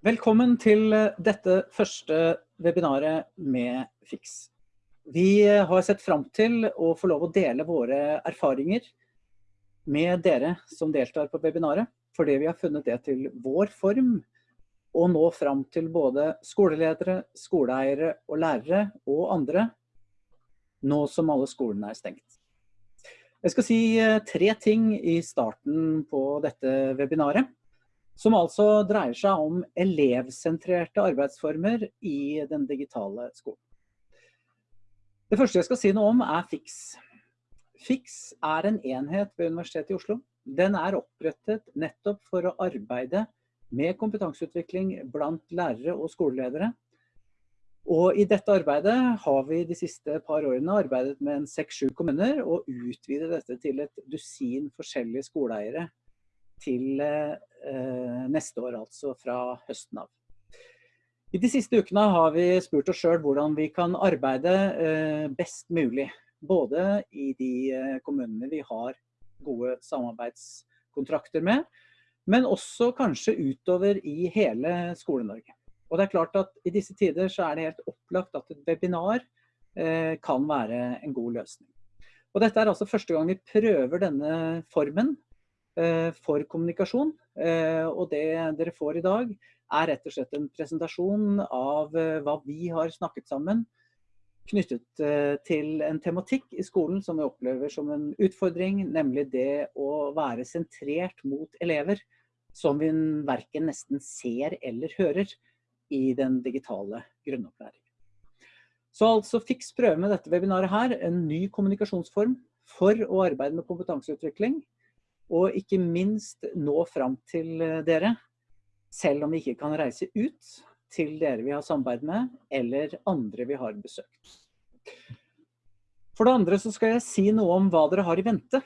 Velkommen til eh, dette første webinaret med FIX. Vi eh, har sett frem til å få lov å dele våre erfaringer med dere som deltar på webinaret, fordi vi har funnet det til vår form å nå fram til både skoleledere, skoleeiere og lærere og andre, nå som alle skolene er stengt. Jeg skal si eh, tre ting i starten på dette webinaret som altså dreier seg om elevsentrerte arbeidsformer i den digitale skolen. Det første jeg skal si noe om er FIX. FIX er en enhet ved Universitetet i Oslo. Den er opprettet nettopp for å arbeide med kompetanseutvikling blant lærere og skoleledere. Og i dette arbeidet har vi de siste par årene arbeidet med en 6-7 kommuner og utvidet dette til et dusin forskjellige skoleeiere til eh, neste år, altså fra høsten av. I de siste ukene har vi spurt oss selv hvordan vi kan arbeide eh, best mulig. Både i de eh, kommunene vi har gode samarbeidskontrakter med, men også kanskje utover i hele Skole-Norge. Og det er klart at I disse tider så er det helt opplagt at et webinar kan være en god løsning. Og Dette er altså første gang vi prøver denne formen for kommunikasjon. Eh, og det dere får i dag er rett og slett en presentasjon av eh, hva vi har snakket sammen knyttet til en tematikk i skolen som vi opplever som en utfordring, nemlig det å være sentrert mot elever som vi verken nesten ser eller hører i den digitale grunnopplæringen. Så altså Fiks prøve med dette webinaret her, en ny kommunikasjonsform for å arbeide med kompetanseutvikling og ikke minst nå fram til eh, dere, selv om vi ikke kan reise ut til dere vi har samarbeid med, eller andre vi har besøkt. For det andre så skal jeg si noe om hva dere har i vente.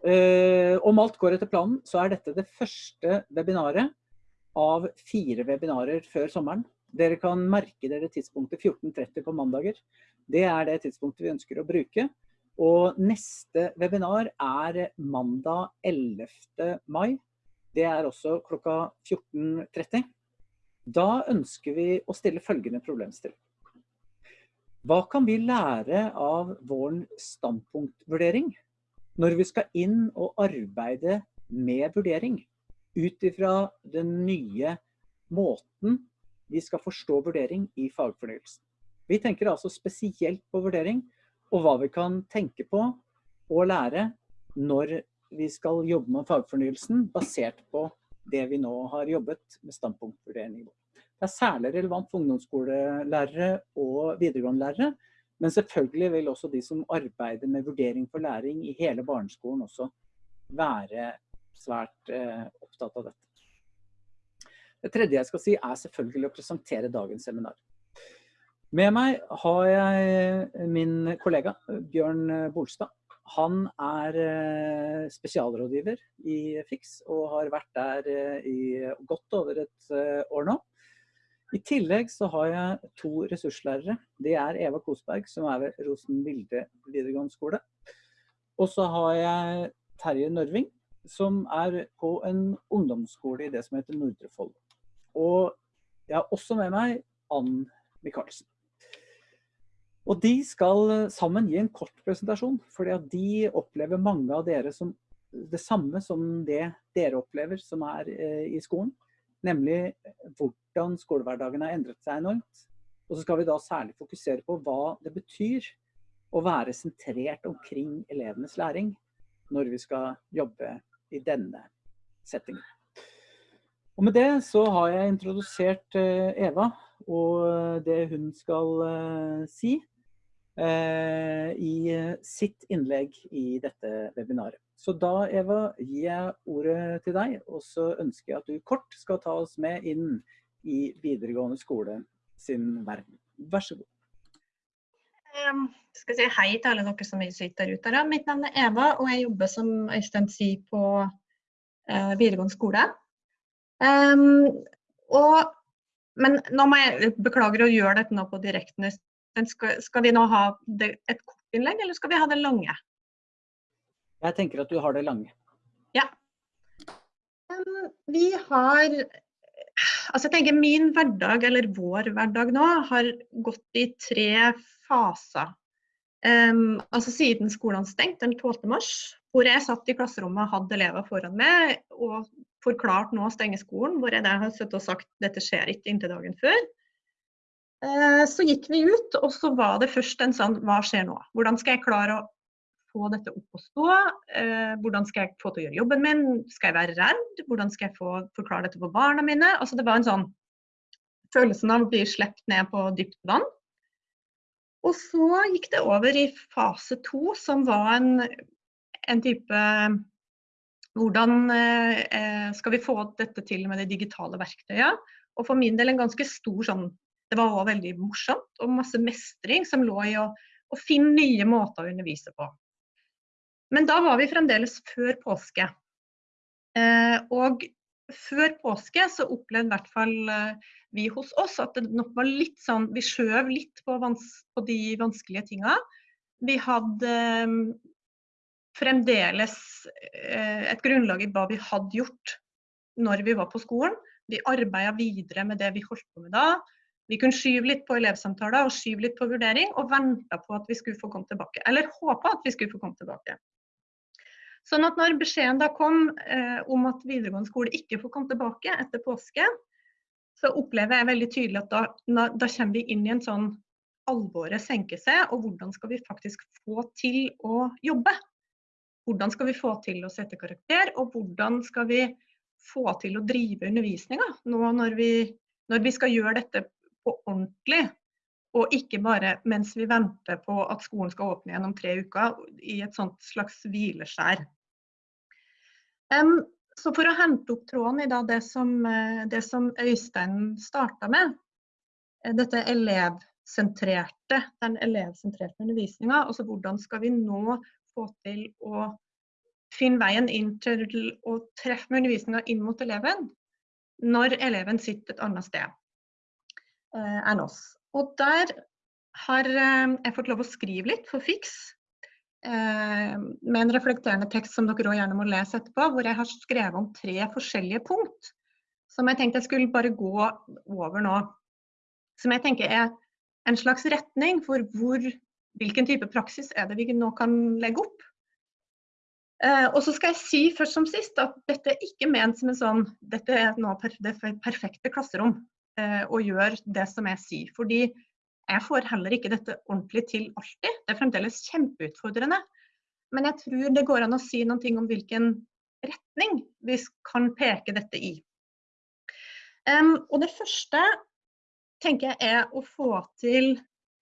Uh, om alt går etter planen, så er dette det første webinaret av fire webinarer før sommeren. Dere kan merke dere tidspunktet 14.30 på mandager. Det er det tidspunktet vi ønsker å bruke. Og neste webinar er mandag 11. mai. Det er også klokka 14.30. Da ønsker vi å stille følgende problemstilling. Hva kan vi lære av vår standpunktvurdering når vi skal inn og arbeide med vurdering ut ifra den nye måten vi skal forstå vurdering i fagfornyelsen? Vi tenker altså spesielt på vurdering og hva vi kan tenke på og lære når vi skal jobbe med fagfornyelsen, basert på det vi nå har jobbet med standpunktvurdering. Det er særlig relevant for ungdomsskolelærere og videregående lærere, men selvfølgelig vil også de som arbeider med vurdering for læring i hele barneskolen også være svært eh, opptatt av dette. Det tredje jeg skal si er selvfølgelig å presentere dagens seminar. Med meg har jeg min kollega Bjørn Bolstad. Han er eh, spesialrådgiver i FIX og har vært der eh, i godt over et eh, år nå. I tillegg så har jeg to ressurslærere. Det er Eva Kosberg, som er ved Rosen Vilde videregående skole. Og så har jeg Terje Nørving, som er på en ungdomsskole i det som heter Nordre Follo. Og jeg har også med meg Ann Michaelsen. Og de skal eh, sammen gi en kort presentasjon, fordi at de opplever mange av dere som det samme som det dere opplever som er eh, i skolen. Nemlig eh, hvordan skolehverdagen har endret seg enormt. Og så skal vi da særlig fokusere på hva det betyr å være sentrert omkring elevenes læring når vi skal jobbe i denne settingen. Og med det så har jeg introdusert Eva og det hun skal si. Eh, i sitt innlegg i dette webinaret. Så da, Eva, gir jeg ordet til deg, og så ønsker jeg at du kort skal ta oss med inn i videregående skole sin verden. Vær så god. Um, skal si hei til alle dere som sitter der ute. Mitt navn er Eva, og jeg jobber som Øystein sier på uh, videregående skole. Um, og, men nå må jeg beklager å gjøre dette nå på direkten skal, skal, vi nå ha det, et kort innlegg, eller skal vi ha det lange? Jeg tenker at du har det lange. Ja. Vi har Altså jeg tenker Min hverdag, eller vår hverdag nå, har gått i tre faser. Um, altså Siden skolen stengt den 12. mars, hvor jeg satt i klasserommet og hadde elever foran meg og forklart nå å stenge skolen, hvor jeg har sittet og sagt dette skjer ikke inntil dagen før. Uh, så gikk vi ut, og så var det først en sånn hva skjer nå? Hvordan skal jeg klare å få dette opp og stå? Uh, hvordan skal jeg få til å gjøre jobben min? Skal jeg være redd? Hvordan skal jeg få forklare dette for barna mine? Altså Det var en sånn følelsen av å bli sluppet ned på dypt vann. Og så gikk det over i fase to, som var en, en type Hvordan eh, skal vi få dette til med de digitale verktøyene? Og for min del en ganske stor sånn Det var òg veldig morsomt og masse mestring som lå i å, å finne nye måter å undervise på. Men da var vi fremdeles før påske. Eh, og før påske så opplevde i hvert fall eh, vi hos oss at det nok var litt sånn Vi skjøv litt på, vans, på de vanskelige tinga. Vi hadde eh, fremdeles eh, et grunnlag i hva vi hadde gjort når vi var på skolen. Vi arbeida videre med det vi holdt på med da. Vi kunne skyve litt på elevsamtaler og skyve litt på vurdering, og venta på at vi skulle få komme tilbake. Eller håpa at vi skulle få komme tilbake. Sånn at når beskjeden da kom eh, om at videregående skole ikke får komme tilbake etter påske, så opplever jeg veldig tydelig at da, da kommer vi inn i en sånn alvoret senker seg, og hvordan skal vi faktisk få til å jobbe? Hvordan skal vi få til å sette karakter, og hvordan skal vi få til å drive undervisninga nå når vi, når vi skal gjøre dette på ordentlig, og ikke bare mens vi venter på at skolen skal åpne igjen om tre uker i et sånt slags hvileskjær. Um, så for å hente opp tråden i det som, eh, det som Øystein starta med, eh, dette elevsentrerte, den elevsentrerte undervisninga, altså hvordan skal vi nå få til å finne veien inn til å treffe undervisninga inn mot eleven, når eleven sitter et annet sted enn oss. Og der har jeg fått lov å skrive litt for Fiks Eh, med en reflekterende tekst som dere òg gjerne må lese etterpå, hvor jeg har skrevet om tre forskjellige punkt som jeg tenkte jeg skulle bare gå over nå. Som jeg tenker er en slags retning for hvor, hvilken type praksis er det vi nå kan legge opp. Eh, og så skal jeg si først som sist at dette er ikke ment som en sånn Dette er nå det perfekte klasserom eh, og gjør det som jeg sier. Fordi jeg får heller ikke dette ordentlig til alltid. Det er fremdeles kjempeutfordrende. Men jeg tror det går an å si noe om hvilken retning vi kan peke dette i. Um, og det første tenker jeg er å få til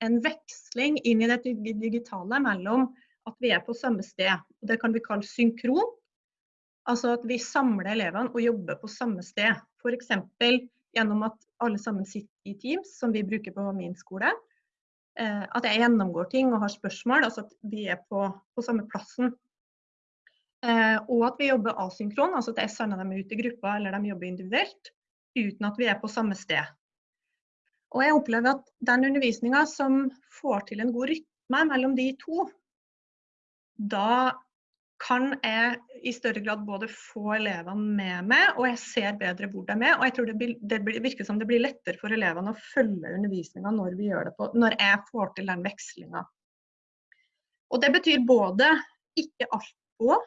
en veksling inn i det digitale mellom at vi er på samme sted. og Det kan vi kalle synkron. Altså at vi samler elevene og jobber på samme sted. F.eks gjennom at alle sammen sitter i Teams, som vi bruker på min skole. Eh, at jeg gjennomgår ting og har spørsmål, altså at vi er på, på samme plassen. Eh, og at vi jobber asynkron, altså at jeg sender dem ut i grupper eller de jobber individuelt, uten at vi er på samme sted. Og jeg opplever at den undervisninga som får til en god rytme mellom de to, da kan jeg i større grad både få elevene med meg, og jeg ser bedre hvor de er. Og jeg tror det, det virker som det blir lettere for elevene å følge undervisninga når når jeg får til den vekslinga. Og det betyr både ikke alt på,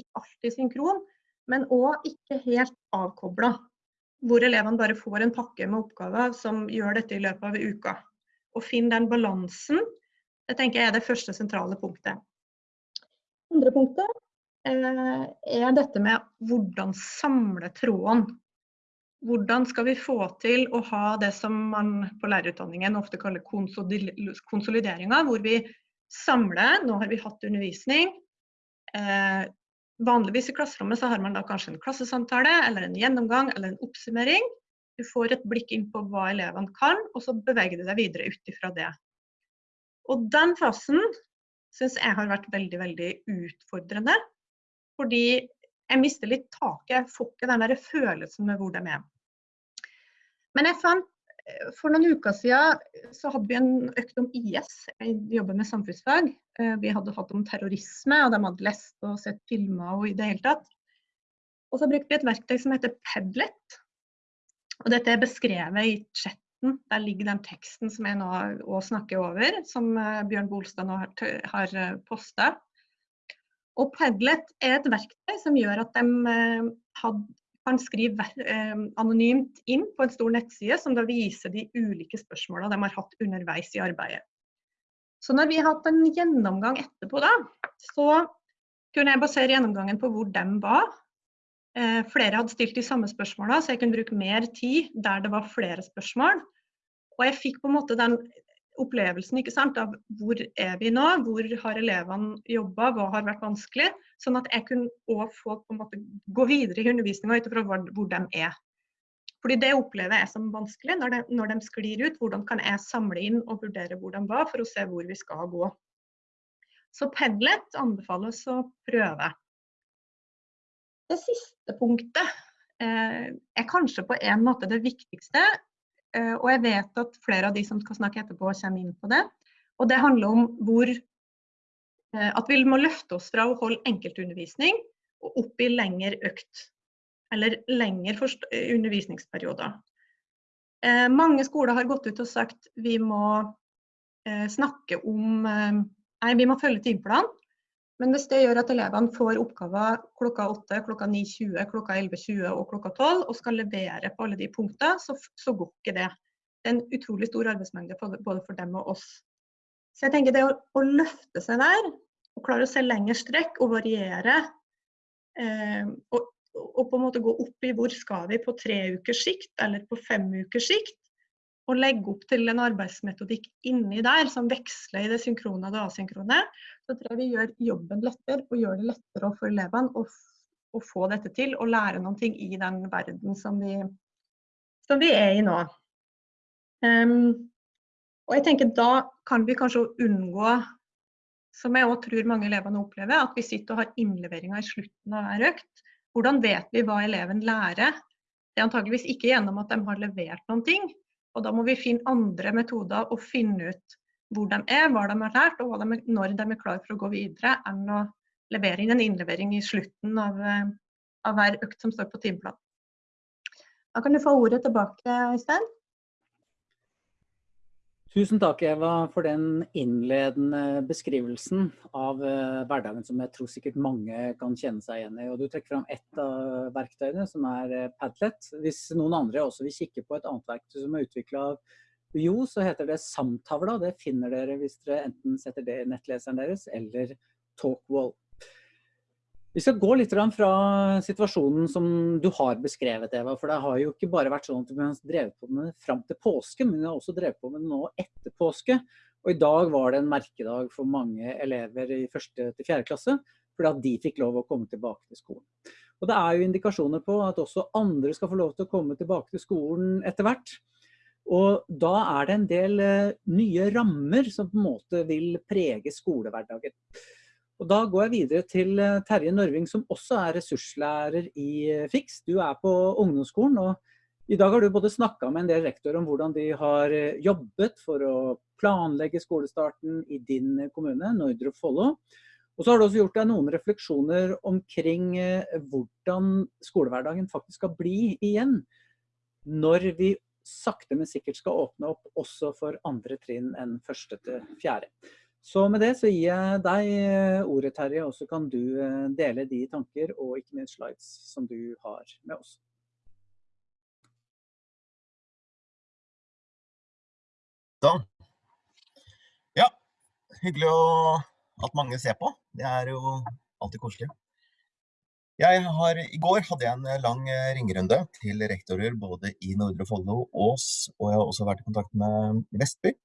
ikke alltid synkron, men òg ikke helt avkobla. Hvor elevene bare får en pakke med oppgaver som gjør dette i løpet av uka. Å finne den balansen, det tenker jeg er det første sentrale punktet. Andre punktet eh, er dette med hvordan samle tråden. Hvordan skal vi få til å ha det som man på lærerutdanningen ofte kaller konsolideringa, hvor vi samler Nå har vi hatt undervisning. Eh, vanligvis i klasserommet så har man da kanskje en klassesamtale eller en gjennomgang eller en oppsummering. Du får et blikk inn på hva elevene kan, og så beveger du deg videre ut ifra det. Og den fasen syns jeg har vært veldig, veldig utfordrende. Fordi jeg mister litt taket. Jeg får ikke den der følelsen med hvor de er. Men jeg fant for noen uker siden så hadde vi en økt om IS. Jeg jobber med samfunnsfag. Eh, vi hadde hatt om terrorisme, og de hadde lest og sett filmer og i det hele tatt. Og så brukte vi et verktøy som heter Padlet. Og dette er beskrevet i chatten. Der ligger den teksten som jeg nå snakker over, som Bjørn Bolstad nå har, har posta. Og Padlet er et verktøy som gjør at de had, kan skrive anonymt inn på en stor nettside, som da viser de ulike spørsmålene de har hatt underveis i arbeidet. Så når vi har hatt en gjennomgang etterpå da, så kunne jeg basere gjennomgangen på hvor de var. Eh, flere hadde stilt de samme spørsmålene, så jeg kunne bruke mer tid der det var flere spørsmål. Og jeg fikk på en måte den opplevelsen ikke sant, av hvor er vi nå, hvor har elevene jobba, hva har vært vanskelig. Sånn at jeg kunne òg få på en måte gå videre i undervisninga ut ifra hvor, hvor de er. Fordi Det opplever jeg som vanskelig når de, når de sklir ut. Hvordan kan jeg samle inn og vurdere hvor de var, for å se hvor vi skal gå. Så Padlet anbefales å prøve. Det siste punktet eh, er kanskje på en måte det viktigste. Eh, og jeg vet at flere av de som skal snakke etterpå, kommer inn på det. Og det handler om hvor eh, at vi må løfte oss fra å holde enkeltundervisning og opp i lengre økt. Eller lengre undervisningsperioder. Eh, mange skoler har gått ut og sagt vi må snakke om Nei, vi må følge timeplanen. Men hvis det gjør at elevene får oppgaver klokka 8, klokka 9.20, klokka 11.20 og klokka 12 og skal levere på alle de punktene, så, så, går ikke det. Det er en utrolig stor arbeidsmengde både for dem og oss. Så jeg tenker det å, å løfte seg der, og klare å se lengre strekk og variere, eh, og, og, på en måte gå opp i hvor skal vi på tre ukers sikt eller på fem ukers sikt, å legge opp til en arbeidsmetodikk inni der som veksler i det synkrone og det asynkrone, så tror jeg vi gjør jobben lettere og gjør det lettere for elevene å, å få dette til og lære noen ting i den verden som vi, som vi er i nå. Um, og jeg tenker Da kan vi kanskje unngå, som jeg òg tror mange elevene opplever, at vi sitter og har innleveringer i slutten av hver økt. Hvordan vet vi hva eleven lærer? Det er antageligvis ikke gjennom at de har levert noen ting, og da må vi finne andre metoder og finne ut hvor de er, hva de har lært og de, når de er klar for å gå videre, enn å levere inn en innlevering i slutten av, eh, av hver økt som står på timeplanen. Da kan du få ordet tilbake, Øystein. Tusen takk, Eva, for den innledende beskrivelsen av uh, hverdagen som jeg tror sikkert mange kan kjenne seg igjen i. Og du trekker fram ett av verktøyene, som er uh, Padlet. Hvis noen andre også vil kikke på et annet verktøy som er utvikla av UiO, så heter det Samtavla. Det finner dere hvis dere enten setter det i nettleseren deres eller Talkwall. Vi skal gå litt fra situasjonen som du har beskrevet, Eva. For det har jo ikke bare vært sånn at vi har drevet på med det fram til påske, men vi har også drevet på med det nå etter påske. Og i dag var det en merkedag for mange elever i første til fjerde klasse, fordi at de fikk lov å komme tilbake til skolen. Og det er jo indikasjoner på at også andre skal få lov til å komme tilbake til skolen etter hvert. Og da er det en del eh, nye rammer som på en måte vil prege skolehverdagen. Og Da går jeg videre til eh, Terje Nørving, som også er ressurslærer i eh, FIX. Du er på ungdomsskolen, og i dag har du både snakka med en del rektorer om hvordan de har eh, jobbet for å planlegge skolestarten i din kommune, Nordre Follo. Og så har du også gjort deg noen refleksjoner omkring hvordan skolehverdagen faktisk skal bli igjen. Når vi sakte, men sikkert skal åpne opp også for andre trinn enn første til fjerde. Så med det så gir jeg deg eh, ordet, Terje, og så kan du eh, dele de tanker og ikke minst slides som du har med oss. Da. Ja, hyggelig å, at mange ser på. Det er jo alltid koselig. Har, I går hadde jeg en lang eh, ringerunde til rektorer både i Nordre Follo, og Ås, og jeg har også vært i kontakt med Vestby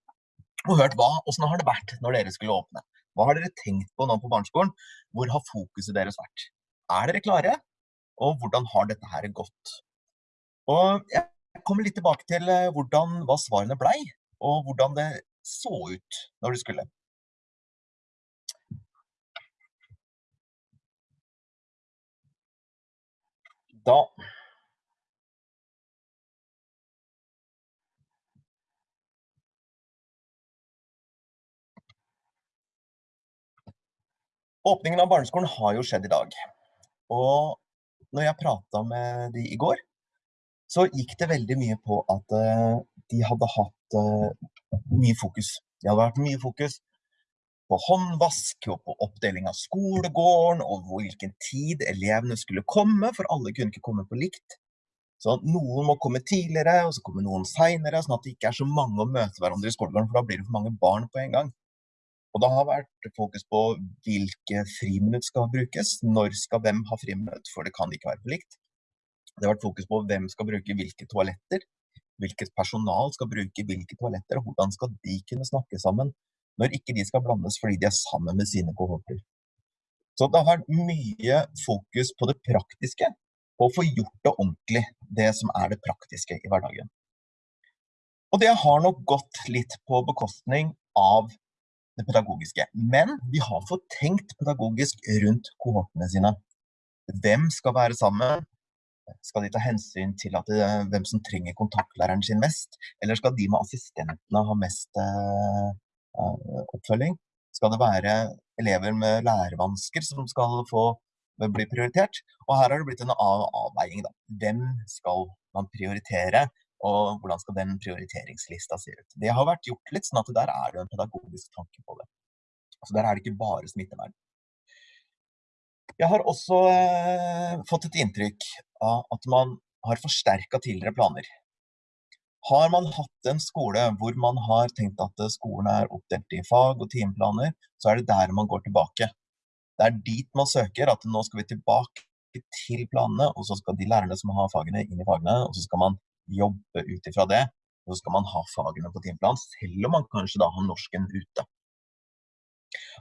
og hørt hva, hvordan har det vært når dere skulle åpne. Hva har dere tenkt på nå på barneskolen? Hvor har fokuset deres vært? Er dere klare? Og hvordan har dette her gått? Og jeg kommer litt tilbake til eh, hvordan, hva svarene blei, og hvordan det så ut når det skulle. Da Åpningen av barneskolen har jo skjedd i dag. Og når jeg prata med de i går, så gikk det veldig mye på at uh, de hadde hatt uh, mye fokus. Det hadde vært mye fokus på håndvask og på oppdeling av skolegården og hvilken tid elevene skulle komme, for alle kunne ikke komme på likt. Så noen må komme tidligere, og så kommer noen seinere, sånn at det ikke er så mange å møte hverandre i skolegården, for da blir det for mange barn på en gang. Og det har vært fokus på hvilke friminutt skal brukes, når skal hvem ha friminutt, for det kan ikke være for likt. Det har vært fokus på hvem skal bruke hvilke toaletter, hvilket personal skal bruke hvilke toaletter, og hvordan skal de kunne snakke sammen når ikke de skal blandes fordi de er sammen med sine kohorter. Så det har vært mye fokus på det praktiske, på å få gjort det ordentlig, det som er det praktiske i hverdagen. Og det har nok gått litt på bekostning av det pedagogiske. Men vi har fått tenkt pedagogisk rundt kohortene sine. Hvem skal være sammen? Skal de ta hensyn til det, eh, hvem som trenger kontaktlæreren sin mest, eller skal de med assistentene ha mest uh, oppfølging? Skal det være elever med lærevansker som skal få bli prioritert? Og her har det blitt en av avveiing. Da. Hvem skal man prioritere, og hvordan skal den prioriteringslista se ut? Det har vært gjort litt sånn at der er det en pedagogisk tanke på det. Så der er det ikke bare smittevern. Jeg har også eh, fått et inntrykk av at man har forsterka tidligere planer. Har man hatt en skole hvor man har tenkt at skolen er oppdelt i fag og timeplaner, så er det der man går tilbake. Det er dit man søker, at nå skal vi tilbake til planene, og så skal de lærerne som har fagene, inn i fagene, og så skal man jobbe ut ifra det. Så skal man ha fagene på timeplan, selv om man kanskje da har norsken ute.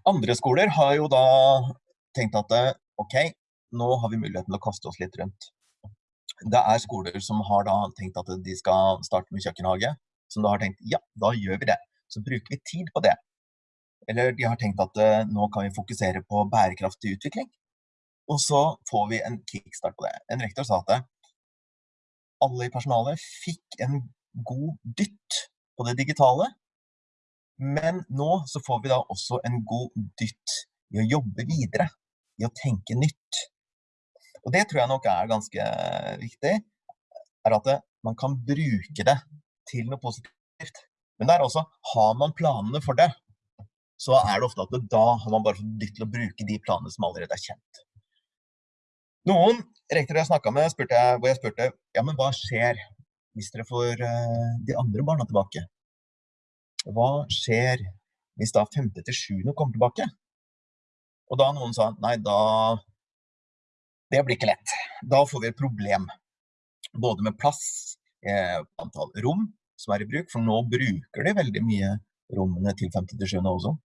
Andre skoler har jo da tenkt at ok, nå har vi muligheten til å kaste oss litt rundt. Det er skoler som har da tenkt at de skal starte med kjøkkenhage, som da har tenkt ja, da gjør vi det. Så bruker vi tid på det. Eller de har tenkt at nå kan vi fokusere på bærekraftig utvikling. Og så får vi en kickstart på det. En rektor sa at alle i personalet fikk en god dytt på det digitale. Men nå så får vi da også en god dytt i å jobbe videre i å tenke nytt. Og det tror jeg nok er ganske viktig, er at man kan bruke det til noe positivt. Men det er også, har man planene for det, så er det ofte at da har man bare fått dytt til å bruke de planene som allerede er kjent. Noen rektorer jeg snakka med, spurte jeg, hvor jeg spurte ja, men hva skjer hvis dere får uh, de andre barna tilbake? Hva skjer hvis da femte til sjuende kommer tilbake? Og da noen sa nei, da Det blir ikke lett. Da får vi et problem. Både med plass, eh, antall rom som er i bruk, for nå bruker de veldig mye rommene til 57. også.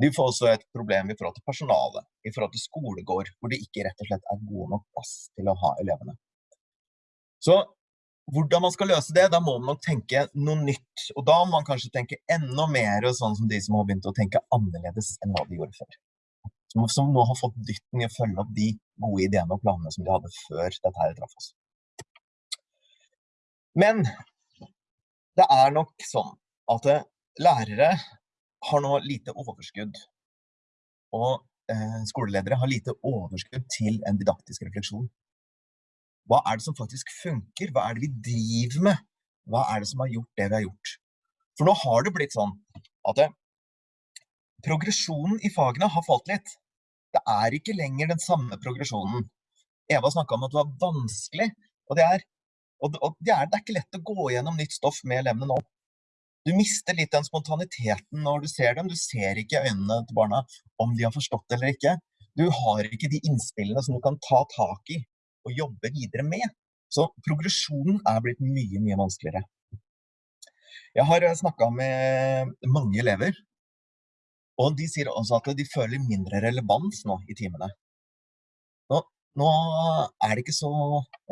De får også et problem i forhold til personalet, i forhold til skolegård, hvor det ikke rett og slett er god nok plass til å ha elevene. Så hvordan man skal løse det, da må man tenke noe nytt. Og da må man kanskje tenke enda mer sånn som de som har begynt å tenke annerledes enn hva de gjorde før som, nå har fått dytten i å følge opp de gode ideene og planene som de hadde før dette her traff oss. Men det er nok sånn at lærere har nå lite overskudd. Og eh, skoleledere har lite overskudd til en didaktisk refleksjon. Hva er det som faktisk funker? Hva er det vi driver med? Hva er det som har gjort det vi har gjort? For nå har det blitt sånn at eh, progresjonen i fagene har falt litt. Det er ikke lenger den samme progresjonen. Eva snakka om at det var vanskelig, og det er, og det er, det er ikke lett å gå gjennom nytt stoff med elevene nå. Du mister litt den spontaniteten når du ser dem. Du ser ikke øynene til barna om de har forstått det eller ikke. Du har ikke de innspillene som du kan ta tak i og jobbe videre med. Så progresjonen er blitt mye, mye vanskeligere. Jeg har snakka med mange elever og de sier også at de føler mindre relevans nå i timene. Nå, nå er det ikke så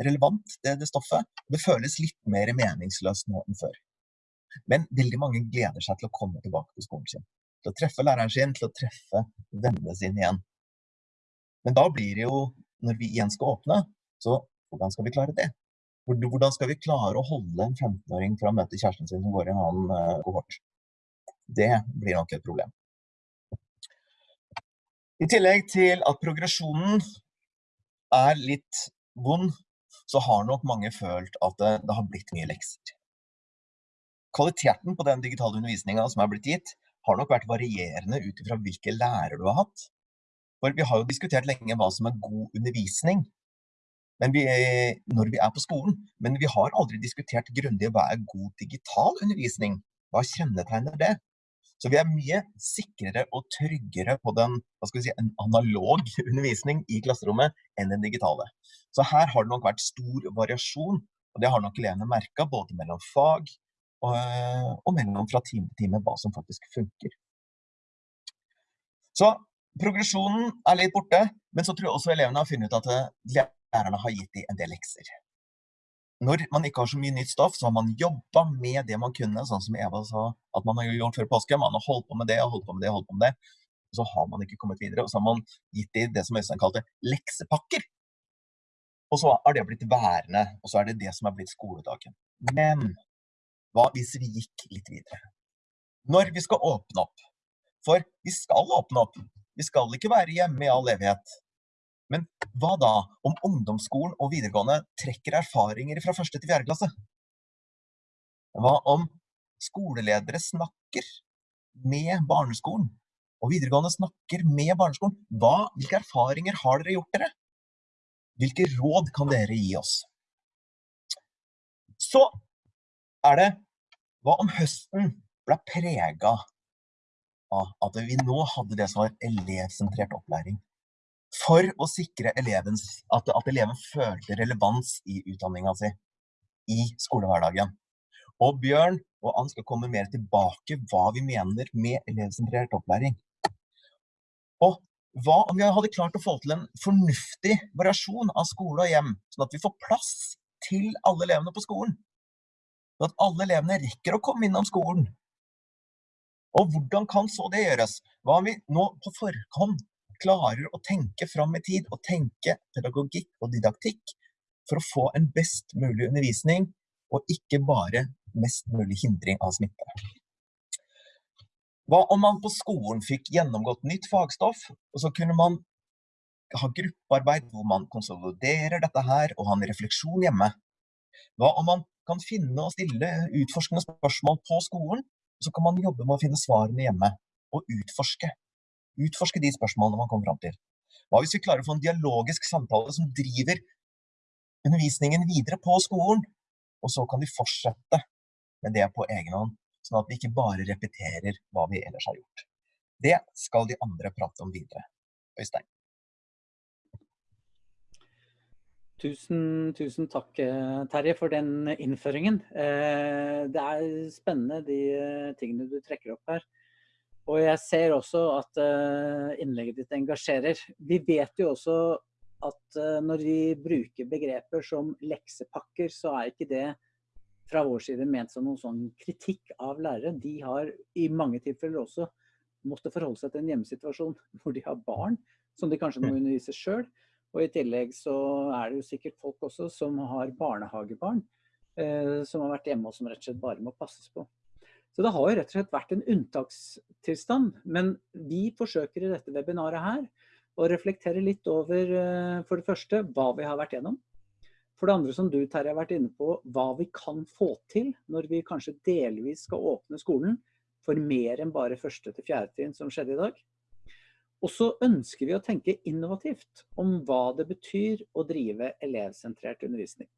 relevant, det, det, stoffet. Det føles litt mer meningsløst nå enn før. Men veldig mange gleder seg til å komme tilbake til skolen sin. Til å treffe læreren sin, til å treffe vennene sine igjen. Men da blir det jo, når vi igjen skal åpne, så hvordan skal vi klare det? Hvordan skal vi klare å holde en 15-åring fra å møte kjæresten sin som går i en annen uh, kohort? Det blir nok et problem. I tillegg til at progresjonen er litt vond, så har nok mange følt at det, det har blitt mye lekser. Kvaliteten på den digitale undervisninga som er blitt gitt, har nok vært varierende ut ifra hvilke lærere du har hatt. For vi har jo diskutert lenge hva som er god undervisning vi, når vi er på skolen, men vi har aldri diskutert grundig hva er god digital undervisning. Hva kjennetegner det? Så vi er mye sikrere og tryggere på den si, en analog undervisning i klasserommet enn den digitale. Så her har det nok vært stor variasjon, og det har nok elevene merka både mellom fag og, og mellom fra time til time hva som faktisk funker. Så progresjonen er litt borte, men så tror jeg også elevene har funnet ut at lærerne har gitt dem en del lekser. Når man ikke har så mye nytt stoff, så har man jobba med det man kunne, sånn som Eva sa at man har gjort før påske. Man har holdt på med det og holdt på med det og holdt på med det. Og så har man ikke kommet videre. Og så har man gitt dem det som Øystein kalte leksepakker. Og så har det blitt værende, og så er det det som er blitt skoledagen. Men hva hvis vi gikk litt videre? Når vi skal åpne opp. For vi skal åpne opp. Vi skal ikke være hjemme i all evighet. Men hva da om ungdomsskolen og videregående trekker erfaringer fra første til fjerde klasse? Hva om skoleledere snakker med barneskolen, og videregående snakker med barneskolen? Hva, hvilke erfaringer har dere gjort dere? Hvilke råd kan dere gi oss? Så er det Hva om høsten ble prega av at vi nå hadde det som var elevsentrert opplæring? for å sikre elevens, at, at, eleven følte relevans i utdanninga si i skolehverdagen. Og Bjørn og Ann skal komme mer tilbake hva vi mener med elevsentrert opplæring. Og hva om vi hadde klart å få til en fornuftig variasjon av skole og hjem, sånn at vi får plass til alle elevene på skolen? Sånn at alle elevene rekker å komme innom skolen. Og hvordan kan så det gjøres? Hva om vi nå på forhånd klarer å tenke fram i tid, og tenke pedagogikk og didaktikk for å få en best mulig undervisning, og ikke bare mest mulig hindring av smitte. Hva om man på skolen fikk gjennomgått nytt fagstoff, og så kunne man ha gruppearbeid hvor man konsoliderer dette her og ha en refleksjon hjemme? Hva om man kan finne og stille utforskende spørsmål på skolen, og så kan man jobbe med å finne svarene hjemme og utforske Utforske de spørsmålene man kommer fram til. Hva hvis vi klarer å få en dialogisk samtale som driver undervisningen videre på skolen? Og så kan vi fortsette med det på egen hånd, sånn at vi ikke bare repeterer hva vi ellers har gjort. Det skal de andre prate om videre. Øystein. Tusen, tusen takk, Terje, for den innføringen. Eh, det er spennende de tingene du trekker opp her. Og jeg ser også at innlegget ditt engasjerer. Vi vet jo også at når vi bruker begreper som leksepakker, så er ikke det fra vår side ment som noen sånn kritikk av lærere. De har i mange tilfeller også måttet forholde seg til en hjemmesituasjon hvor de har barn som de kanskje må undervise sjøl. Og i tillegg så er det jo sikkert folk også som har barnehagebarn eh, som har vært hjemme og som rett og slett bare må passes på. Så det har jo rett og slett vært en unntakstilstand. Men vi forsøker i dette webinaret her å reflektere litt over eh, for det første hva vi har vært gjennom. For det andre som du Terje har vært inne på, hva vi kan få til når vi kanskje delvis skal åpne skolen for mer enn bare første til fjerde trinn som skjedde i dag. Og så ønsker vi å tenke innovativt om hva det betyr å drive elevsentrert undervisning.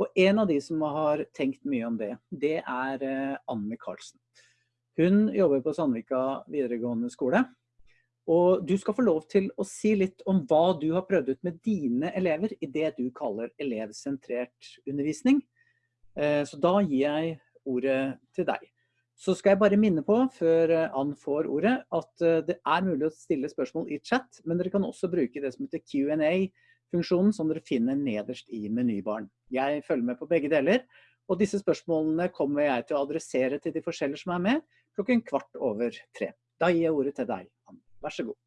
Og en av de som har tenkt mye om det, det er eh, Anne Karlsen. Hun jobber på Sandvika videregående skole. Og du skal få lov til å si litt om hva du har prøvd ut med dine elever i det du kaller elevsentrert undervisning. Eh, så da gir jeg ordet til deg. Så skal jeg bare minne på, før eh, Ann får ordet, at det er mulig å stille spørsmål i chat, men dere kan også bruke det som heter Q&A funksjonen som dere finner nederst i menybaren. Jeg følger med på begge deler, og disse spørsmålene kommer jeg til å adressere til de forskjellige som er med, klokken kvart over tre. Da gir jeg ordet til deg, Ann. Vær så god.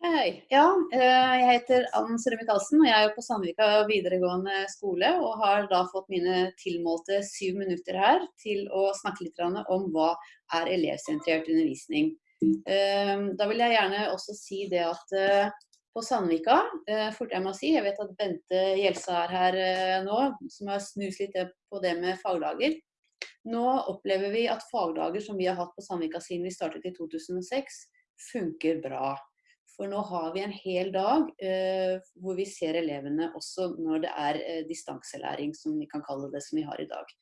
Hei. Ja, eh, jeg heter Ann Søre Michaelsen, og jeg er på Sandvika videregående skole. Og har da fått mine tilmålte syv minutter her til å snakke litt om hva er elevsentrert undervisning. Eh, da vil jeg gjerne også si det at eh, på Sandvika, fort jeg må si. Jeg vet at Bente Gjelsa er her nå, som har snust litt på det med fagdager. Nå opplever vi at fagdager som vi har hatt på Sandvika siden vi startet i 2006, funker bra. For nå har vi en hel dag eh, hvor vi ser elevene også når det er eh, distanselæring, som vi kan kalle det, som vi har i dag.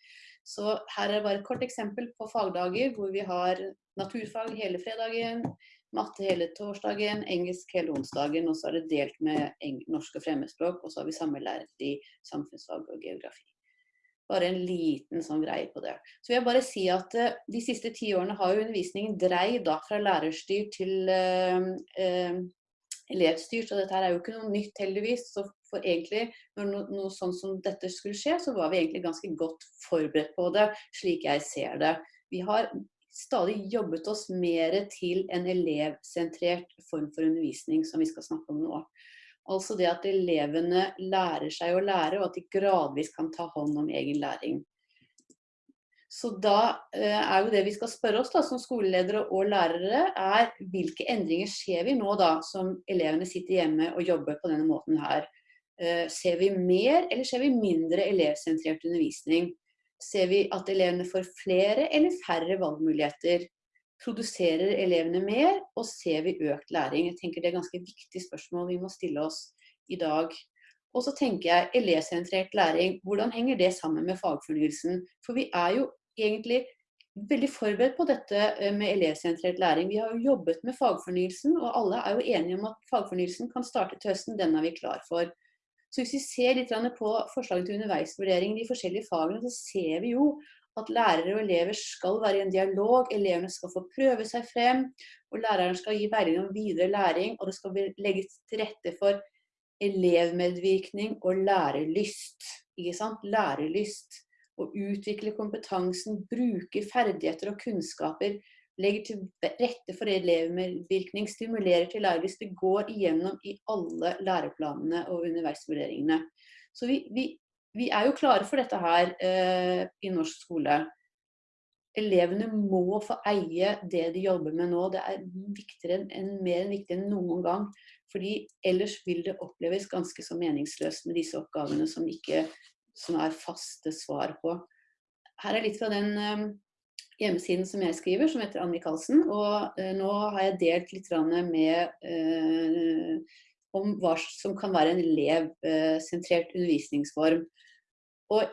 Så her er bare et kort eksempel på fagdager hvor vi har naturfag hele fredagen, matte hele torsdagen, engelsk hele onsdagen, og så er det delt med norsk og fremmedspråk, og så har vi samme lærer i samfunnsfag og geografi. Bare en liten sånn greie på det. Så vil jeg bare si at uh, De siste ti årene har jo undervisningen dreid da fra lærerstyrt til uh, uh, elevstyrt. og dette her er jo ikke noe nytt, heldigvis. Så for egentlig, når no, noe sånn som dette skulle skje, så var vi egentlig ganske godt forberedt på det, slik jeg ser det. Vi har stadig jobbet oss mer til en elevsentrert form for undervisning, som vi skal snakke om nå. Altså det at elevene lærer seg å lære, og at de gradvis kan ta hånd om egen læring. Så da eh, er jo det vi skal spørre oss da, som skoleledere og lærere, er hvilke endringer ser vi nå da, som elevene sitter hjemme og jobber på denne måten her. Eh, ser vi mer eller ser vi mindre elevsentrert undervisning? Ser vi at elevene får flere eller færre valgmuligheter? Produserer elevene mer, og ser vi økt læring? Jeg tenker Det er ganske viktig spørsmål vi må stille oss i dag. Og så tenker jeg elevsentrert læring, hvordan henger det sammen med fagfornyelsen? For vi er jo egentlig veldig forberedt på dette eh, med elevsentrert læring. Vi har jo jobbet med fagfornyelsen, og alle er jo enige om at fagfornyelsen kan starte til høsten. Den er vi klar for. Så hvis vi ser litt på forslaget til underveisvurdering i de forskjellige fagene, så ser vi jo at lærere og elever skal være i en dialog, elevene skal få prøve seg frem, og læreren skal gi veiledning om videre læring, og det skal legges til rette for elevmedvirkning og lærelyst. Ikke sant? Lærelyst. Å utvikle kompetansen, bruke ferdigheter og kunnskaper, legger til rette for elevmedvirkning, stimulerer til lærelyst. Det går igjennom i alle læreplanene og underveisvurderingene. Så vi, vi vi er jo klare for dette her eh, i norsk skole. Elevene må få eie det de jobber med nå. Det er viktigere enn, mer enn viktig enn noen gang. Fordi ellers vil det oppleves ganske så meningsløst med disse oppgavene som, ikke, som er faste svar på. Her er litt fra den eh, hjemmesiden som jeg skriver, som heter Ann Michaelsen. Og eh, nå har jeg delt litt med eh, om hva som kan være en elevsentrert undervisningsform. Og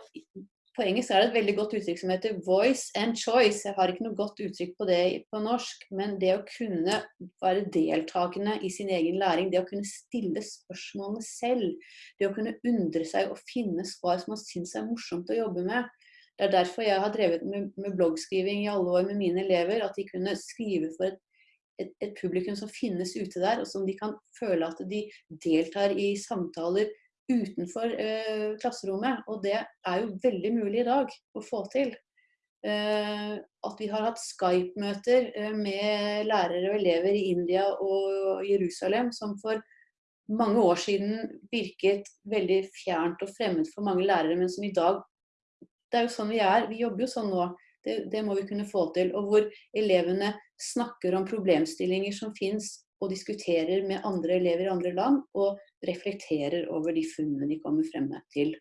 på engelsk er det et veldig godt uttrykk som heter 'voice and choice'. Jeg har ikke noe godt uttrykk på det på norsk, men det å kunne være deltakende i sin egen læring, det å kunne stille spørsmålene selv, det å kunne undre seg og finne svar som man syns er morsomt å jobbe med. Det er derfor jeg har drevet med, med bloggskriving i alle år med mine elever, at de kunne skrive for et et, et, publikum som finnes ute der, og som de kan føle at de deltar i samtaler utenfor eh, klasserommet. Og det er jo veldig mulig i dag å få til. Eh, at vi har hatt Skype-møter eh, med lærere og elever i India og Jerusalem som for mange år siden virket veldig fjernt og fremmed for mange lærere, men som i dag Det er jo sånn vi er. Vi jobber jo sånn nå. Det, det må vi kunne få til. Og hvor elevene snakker om problemstillinger som finnes, og diskuterer med andre elever i andre land, og reflekterer over de funnene de kommer frem til.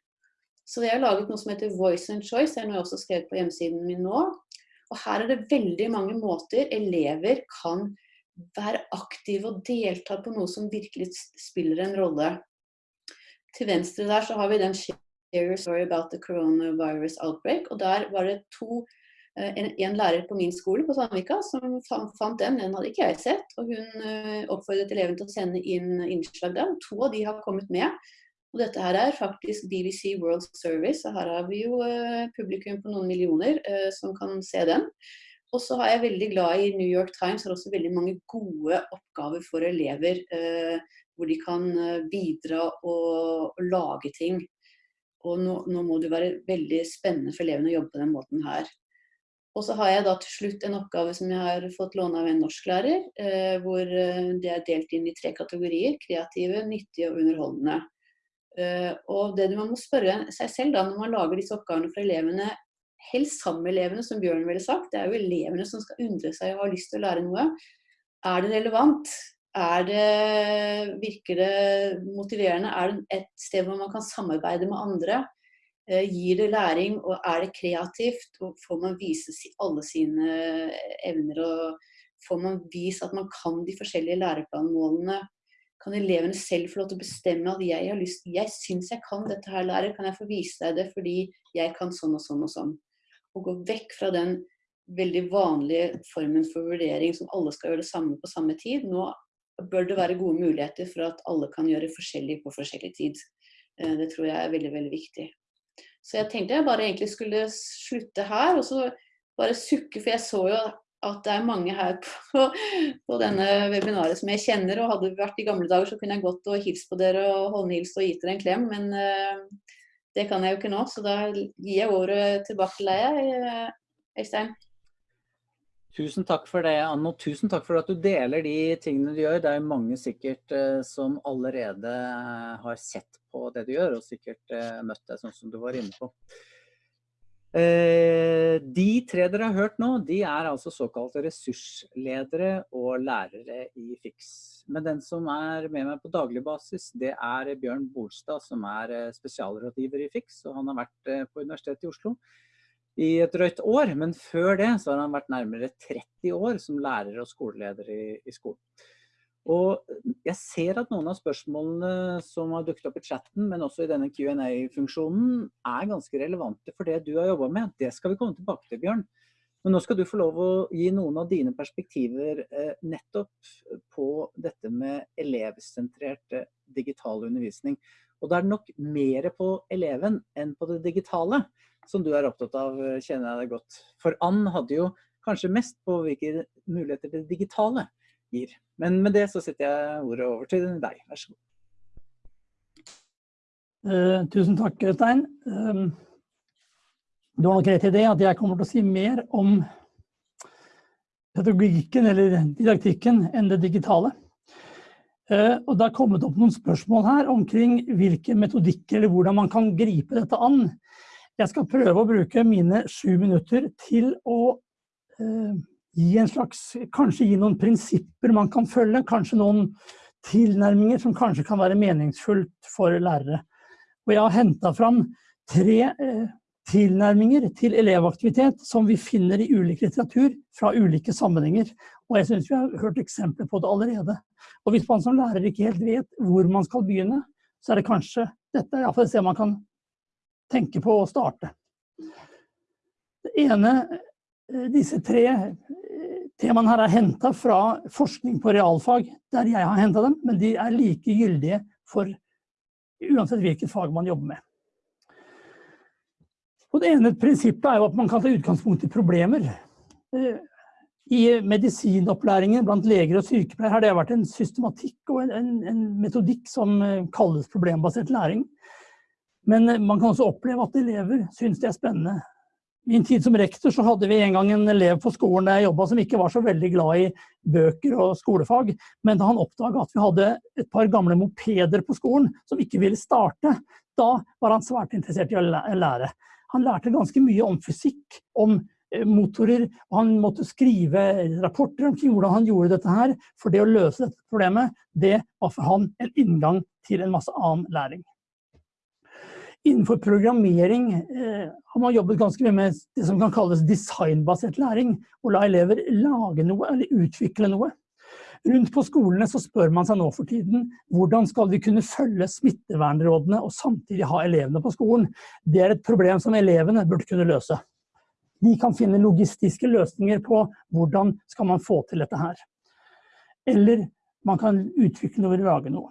Så jeg har laget noe som heter Voice and Choice, det er noe jeg også skrevet på hjemmesiden min nå. Og her er det veldig mange måter elever kan være aktive og delta på noe som virkelig spiller en rolle. Til venstre der så har vi den Share your story about the coronavirus outbreak, og der var det to en, en, lærer på min skole på Sandvika som fant den. Den hadde ikke jeg sett. og Hun eh, oppfordret elevene til å sende inn innslag der. To av de har kommet med. Og dette her er faktisk BBC World Service. og Her har vi jo uh, publikum på noen millioner som kan se den. Og så er jeg veldig glad i New York Times har også veldig mange gode oppgaver for elever. Uh, hvor de kan bidra og, og, lage ting. Og nå, nå må det være veldig spennende for elevene å jobbe på den måten her. Og så har jeg da til slutt en oppgave som jeg har fått låne av en norsklærer, eh, hvor eh, det er delt inn i tre kategorier. Kreative, nyttige og underholdende. Eh, og det man må spørre seg selv da når man lager disse oppgavene for elevene, helst sammen med elevene, som Bjørn ville sagt, det er jo elevene som skal undre seg og ha lyst til å lære noe. Er det relevant? Er det, virker det motiverende? Er det et sted hvor man kan samarbeide med andre? Eh, gir det læring, og er det kreativt? Og får man vise alle sine evner? Og får man vist at man kan de forskjellige læreplanmålene? Kan elevene selv få lov til å bestemme at jeg har lyst, jeg syns jeg kan dette her, lærer. Kan jeg få vise deg det fordi jeg kan sånn og sånn og sånn? Og gå vekk fra den veldig vanlige formen for vurdering som alle skal gjøre det samme på samme tid. Nå bør det være gode muligheter for at alle kan gjøre forskjellig på forskjellig tid. Eh, det tror jeg er veldig, veldig viktig. Så jeg tenkte jeg bare egentlig skulle slutte her, og så bare sukke, for jeg så jo at det er mange her på, på denne webinaret som jeg kjenner, og hadde vi vært i gamle dager så kunne jeg gått og hilst på dere og håndhilst og gitt dere en klem, men uh, det kan jeg jo ikke nå, så da gir jeg ordet tilbake til deg, eh, Øystein. Tusen takk for det, Anne, og tusen takk for at du deler de tingene du gjør. Det er mange sikkert uh, som allerede uh, har sett på det du gjør, og sikkert uh, møtt deg sånn som du var inne på. de tre dere har hørt nå, de er altså såkalte ressursledere og lærere i FIX. Men den som er med meg på daglig basis, det er Bjørn Bolstad, som er spesialrådgiver i FIX, og han har vært på Universitetet i Oslo i et drøyt år, men før det så har han vært nærmere 30 år som lærer og skoleleder i, i skolen. Og jeg ser at noen av spørsmålene som har dukket opp i chatten, men også i denne Q&A-funksjonen, er ganske relevante for det du har jobbet med. Det skal vi komme tilbake til, Bjørn. Men nå skal du få lov å gi noen av dine perspektiver eh, nettopp på dette med elevsentrert eh, digital undervisning. Og da er det nok mer på eleven enn på det digitale som du er opptatt av, kjenner jeg deg godt. For Ann hadde jo kanskje mest på hvilke muligheter det digitale gir. Men med det så setter jeg ordet over til deg. Vær så god. Uh, tusen takk, Øystein. Um, du har nok rett i det at jeg kommer til å si mer om pedagogikken eller didaktikken enn det digitale. Uh, og det har kommet opp noen spørsmål her omkring hvilke metodikker eller hvordan man kan gripe dette an. Jeg skal prøve å bruke mine sju minutter til å eh, gi en slags, kanskje gi noen prinsipper man kan følge, kanskje noen tilnærminger som kanskje kan være meningsfullt for lærere. Og jeg har hentet fram tre eh, tilnærminger til elevaktivitet som vi finner i ulik litteratur fra ulike sammenhenger. Og jeg synes vi har hørt eksempler på det allerede. Og hvis man som lærer ikke helt vet hvor man skal begynne, så er det kanskje dette iallfall et sted man kan tenke på å starte. Det ene, eh, disse tre eh, temaene her er hentet fra forskning på realfag, der jeg har hentet dem, men de er like gyldige for uansett hvilket fag man jobber med. Og det ene prinsippet er jo at man kan ta utgangspunkt i problemer. Eh, I medisinopplæringen blant leger og sykepleiere har det vært en systematikk og en, en, en metodikk som kalles problembasert læring. Men eh, man kan også oppleve at elever syns det er spennende. I min tid som rektor så hadde vi en gang en elev på skolen der jeg jobba som ikke var så veldig glad i bøker og skolefag. Men da han oppdaga at vi hadde et par gamle mopeder på skolen som ikke ville starte, da var han svært interessert i å lære. Han lærte ganske mye om fysikk, om eh, motorer, og han måtte skrive rapporter om hvordan han gjorde dette her. For det å løse dette problemet, det var for han en inngang til en masse annen læring. Innenfor programmering eh, har man jobbet ganske mye med det som kan kalles designbasert læring. Å la elever lage noe eller utvikle noe. Rundt på skolene så spør man seg nå for tiden hvordan skal vi kunne følge smittevernrådene og samtidig ha elevene på skolen. Det er et problem som elevene burde kunne løse. De kan finne logistiske løsninger på hvordan skal man få til dette her. Eller man kan utvikle noe eller lage noe.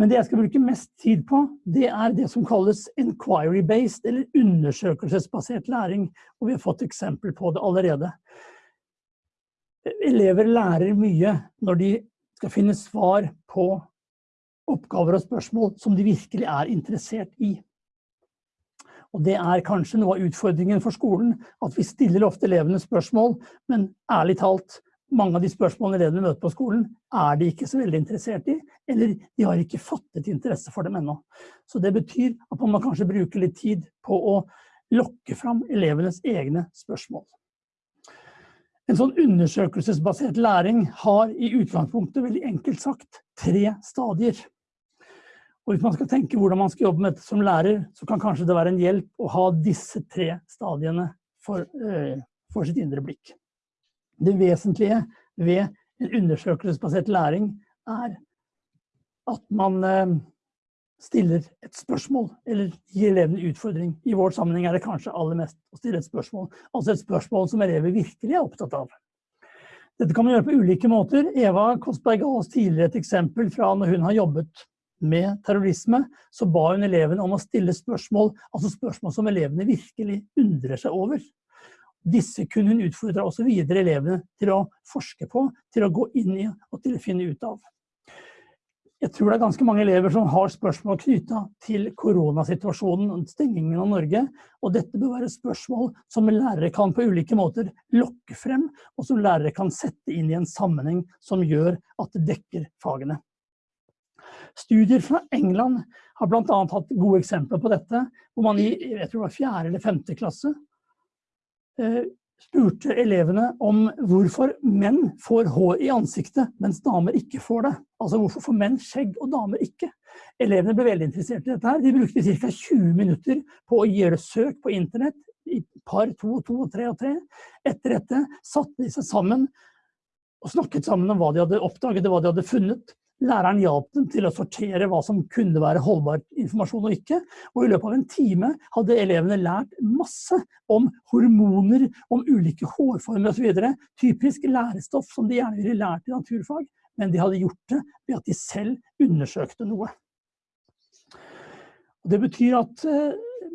Men det jeg skal bruke mest tid på, det er det som kalles inquiry-based, eller undersøkelsesbasert læring. Og vi har fått eksempel på det allerede. Elever lærer mye når de skal finne svar på oppgaver og spørsmål som de virkelig er interessert i. Og det er kanskje noe av utfordringen for skolen, at vi stiller ofte elevene spørsmål, men ærlig talt, mange av de spørsmålene elevene møter på skolen, er de ikke så veldig interessert i, eller de har ikke fattet interesse for dem ennå. Så det betyr at man kanskje bruke litt tid på å lokke fram elevenes egne spørsmål. En sånn undersøkelsesbasert læring har i utgangspunktet veldig enkelt sagt tre stadier. Og hvis man skal tenke hvordan man skal jobbe med dette som lærer, så kan kanskje det være en hjelp å ha disse tre stadiene for, uh, for sitt indre blikk. Det vesentlige ved en undersøkelsesbasert læring er at man uh, stiller et spørsmål, eller gir elevene utfordring. I vår sammenheng er det kanskje aller mest å stille et spørsmål. Altså et spørsmål som elever virkelig er opptatt av. Dette kan man gjøre på ulike måter. Eva Kostberg ga oss tidligere et eksempel fra når hun har jobbet med terrorisme, så ba hun elevene om å stille spørsmål, altså spørsmål som elevene virkelig undrer seg over. Disse kunne hun utfordre også videre elevene til å forske på, til å gå inn i og til å finne ut av. Jeg tror det er ganske mange elever som har spørsmål knytta til koronasituasjonen og stengingen av Norge. Og dette bør være spørsmål som lærere kan på ulike måter lokke frem, og som lærere kan sette inn i en sammenheng som gjør at det dekker fagene. Studier fra England har bl.a. hatt gode eksempler på dette, hvor man i jeg tror det var fjerde eller femte klasse spurte elevene om hvorfor menn får hår i ansiktet, mens damer ikke får det. Altså hvorfor får menn skjegg og damer ikke? Elevene ble veldig interessert i dette. her. De brukte ca. 20 minutter på å gjøre søk på internett i par to to tre og tre. Etter dette satte de seg sammen og snakket sammen om hva de hadde oppdaget og hva de hadde funnet. Læreren hjalp dem til å sortere hva som kunne være holdbar informasjon og ikke. Og i løpet av en time hadde elevene lært masse om hormoner, om ulike hårformer osv. Typisk lærestoff som de gjerne ville lært i naturfag, men de hadde gjort det ved at de selv undersøkte noe. Det betyr at eh,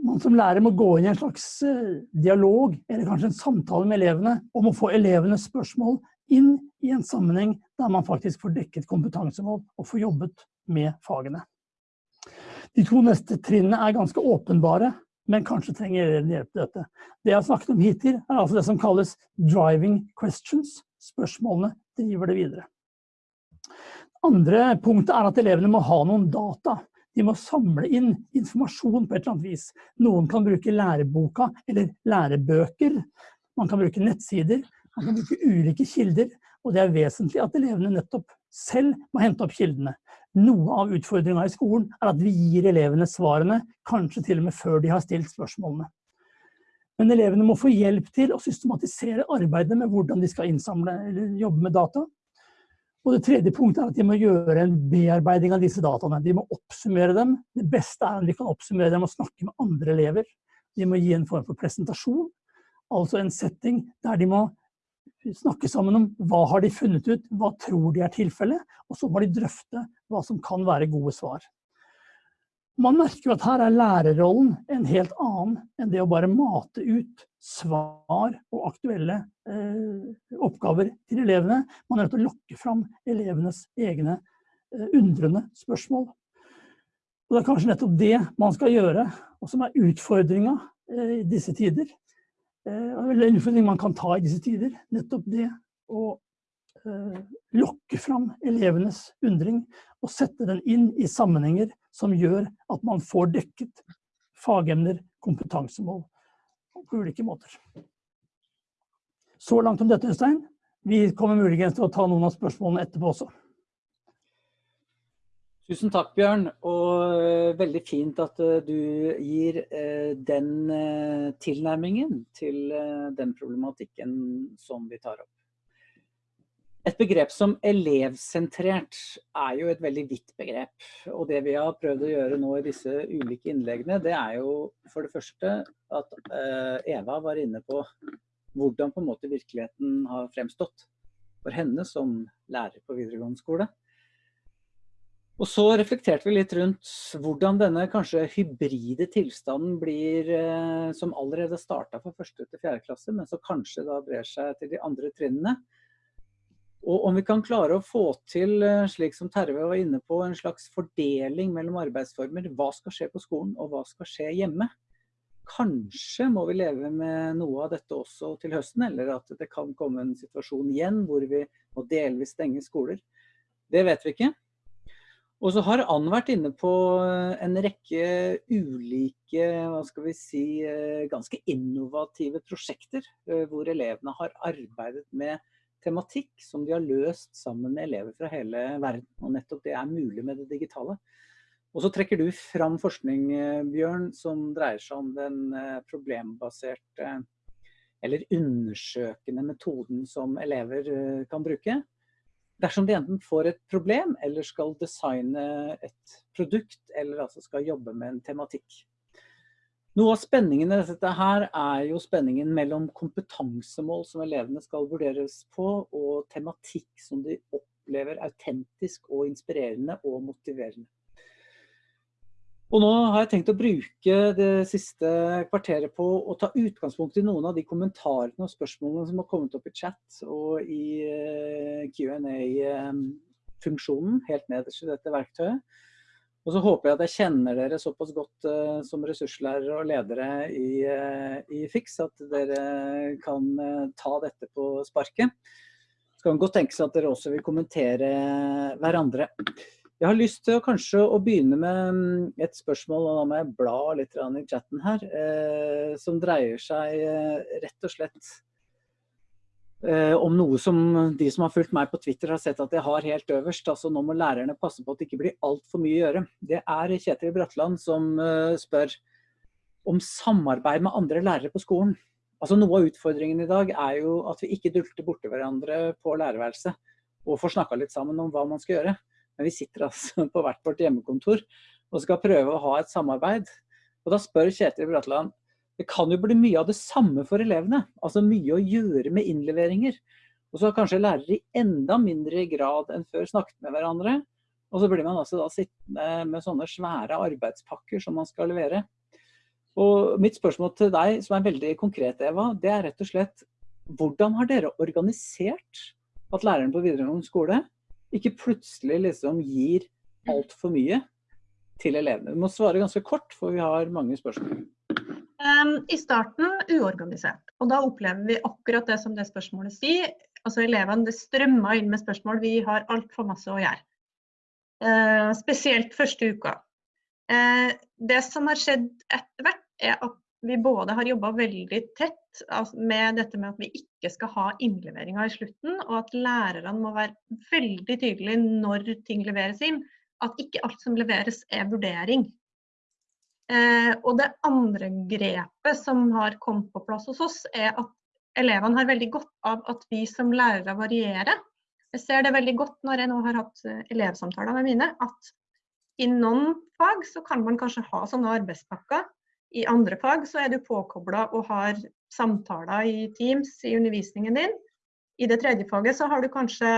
man som lærer må gå inn i en slags eh, dialog, eller kanskje en samtale med elevene, om å få elevenes spørsmål inn i en sammenheng der man faktisk får dekket kompetansemål og får jobbet med fagene. De to neste trinnene er ganske åpenbare, men kanskje trenger dere hjelp til dette. Det jeg har snakket om hittil, er altså det som kalles 'driving questions'. Spørsmålene driver det videre. Andre punktet er at elevene må ha noen data. De må samle inn informasjon på et eller annet vis. Noen kan bruke læreboka eller lærebøker. Man kan bruke nettsider. Man kan bruke ulike kilder, og det er vesentlig at elevene nettopp selv må hente opp kildene. Noe av utfordringa i skolen er at vi gir elevene svarene, kanskje til og med før de har stilt spørsmålene. Men elevene må få hjelp til å systematisere arbeidet med hvordan de skal innsamle eller jobbe med data. Og det tredje punktet er at de må gjøre en bearbeiding av disse dataene. De må oppsummere dem. Det beste er om de kan oppsummere dem og snakke med andre elever. De må gi en form for presentasjon, altså en setting der de må snakke sammen om hva har de funnet ut, hva tror de er tilfellet, og så må de drøfte hva som kan være gode svar. Man merker jo at her er lærerrollen en helt annen enn det å bare mate ut svar og aktuelle eh, oppgaver til elevene. Man er nødt til å lokke fram elevenes egne eh, undrende spørsmål. Og det er kanskje nettopp det man skal gjøre, og som er utfordringa eh, i disse tider. Eh, en utfordring man kan ta i disse tider. Nettopp det å eh, lokke fram elevenes undring og sette den inn i sammenhenger som gjør at man får dekket fagemner, kompetansemål på ulike måter. Så langt om dette, Øystein. Vi kommer muligens til å ta noen av spørsmålene etterpå også. Tusen takk, Bjørn. Og eh, veldig fint at eh, du gir eh, den tilnærmingen til den problematikken som vi tar opp. Et begrep som elevsentrert er jo et veldig vidt begrep. Og det vi har prøvd å gjøre nå i disse ulike innleggene, det er jo for det første at Eva var inne på hvordan på en måte virkeligheten har fremstått for henne som lærer på videregående skole. Og så reflekterte vi litt rundt hvordan denne kanskje hybride tilstanden blir, eh, som allerede starta fra første til fjerde klasse, men som kanskje da brer seg til de andre trinnene. Og om vi kan klare å få til, eh, slik som Terve var inne på, en slags fordeling mellom arbeidsformer. Hva skal skje på skolen, og hva skal skje hjemme? Kanskje må vi leve med noe av dette også til høsten, eller at det kan komme en situasjon igjen hvor vi må delvis stenge skoler. Det vet vi ikke. Og så har Ann vært inne på en rekke ulike, hva skal vi si, ganske innovative prosjekter, hvor elevene har arbeidet med tematikk som de har løst sammen med elever fra hele verden. Og nettopp det er mulig med det digitale. Og så trekker du fram forskning, Bjørn, som dreier seg om den problembaserte eller undersøkende metoden som elever kan bruke. Dersom de enten får et problem, eller skal designe et produkt, eller altså skal jobbe med en tematikk. Noe av spenningen i dette her er jo spenningen mellom kompetansemål som elevene skal vurderes på, og tematikk som de opplever autentisk og inspirerende og motiverende. Og nå har jeg tenkt å bruke det siste kvarteret på å ta utgangspunkt i noen av de kommentarene og spørsmålene som har kommet opp i chat og i eh, Q&A-funksjonen eh, helt nederst i dette verktøyet. Og så håper jeg at jeg kjenner dere såpass godt uh, som ressurslærere og ledere i, uh, i FIX at dere kan ta dette på sparket. Så kan godt tenke seg at dere også vil kommentere hverandre. Jeg har lyst til å kanskje å begynne med mm, et spørsmål, og da må jeg bla litt i chatten her, som dreier seg rett og slett Eh, om noe som de som har fulgt meg på Twitter har sett at jeg har helt øverst. altså Nå må lærerne passe på at det ikke blir altfor mye å gjøre. Det er Kjetil Bratland som uh, spør om samarbeid med andre lærere på skolen. Altså Noe av utfordringen i dag er jo at vi ikke dulter borti hverandre på lærerværelset og får snakka litt sammen om hva man skal gjøre. Men vi sitter altså på hvert vårt hjemmekontor og skal prøve å ha et samarbeid. Og da spør Kjetil Bratland det kan jo bli mye av det samme for elevene. Altså mye å gjøre med innleveringer. Og så har kanskje lærere i enda mindre grad enn før snakket med hverandre. Og så blir man altså da sittende med sånne svære arbeidspakker som man skal levere. Og mitt spørsmål til deg, som er veldig konkret, Eva, det er rett og slett hvordan har dere organisert at læreren på videregående skole ikke plutselig liksom gir altfor mye til elevene? Du må svare ganske kort, for vi har mange spørsmål. I starten uorganisert. Og da opplever vi akkurat det som det spørsmålet sier. Altså elevene det strømmer inn med spørsmål. Vi har altfor masse å gjøre. Uh, spesielt første uka. Uh, det som har skjedd etter hvert, er at vi både har jobba veldig tett med dette med at vi ikke skal ha innleveringer i slutten, og at lærerne må være veldig tydelige når ting leveres inn. At ikke alt som leveres er vurdering. Eh, og det andre grepet som har kommet på plass hos oss, er at elevene har veldig godt av at vi som lærere varierer. Jeg ser det veldig godt når jeg nå har hatt eh, elevsamtaler med mine, at i noen fag så kan man kanskje ha sånne arbeidspakker. I andre fag så er du påkobla og har samtaler i Teams i undervisningen din. I det tredje faget så har du kanskje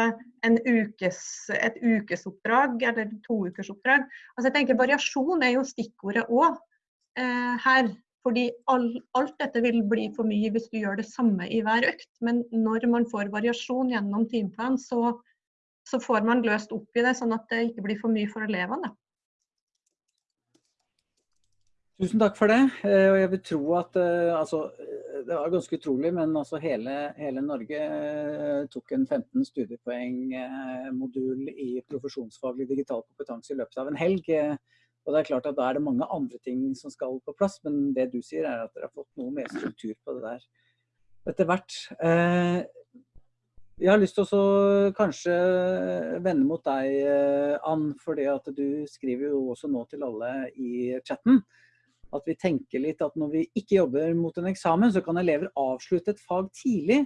ukes, et ukesoppdrag eller to ukers oppdrag. Altså jeg tenker Variasjon er jo stikkordet òg eh, her. Fordi all, alt dette vil bli for mye hvis du gjør det samme i hver økt. Men når man får variasjon gjennom timeplan, så, så får man løst opp i det, sånn at det ikke blir for mye for elevene. Tusen takk for det. Eh, og jeg vil tro at eh, altså, Det var ganske utrolig, men altså hele, hele Norge eh, tok en 15 studiepoeng-modul i profesjonsfaglig digital kompetanse i løpet av en helg. Og det er klart at Da er det mange andre ting som skal på plass, men det du sier er at dere har fått noe mer struktur på det der etter hvert. Jeg har lyst til å kanskje vende mot deg, Ann, fordi at du skriver jo også nå til alle i chatten at vi tenker litt at når vi ikke jobber mot en eksamen, så kan elever avslutte et fag tidlig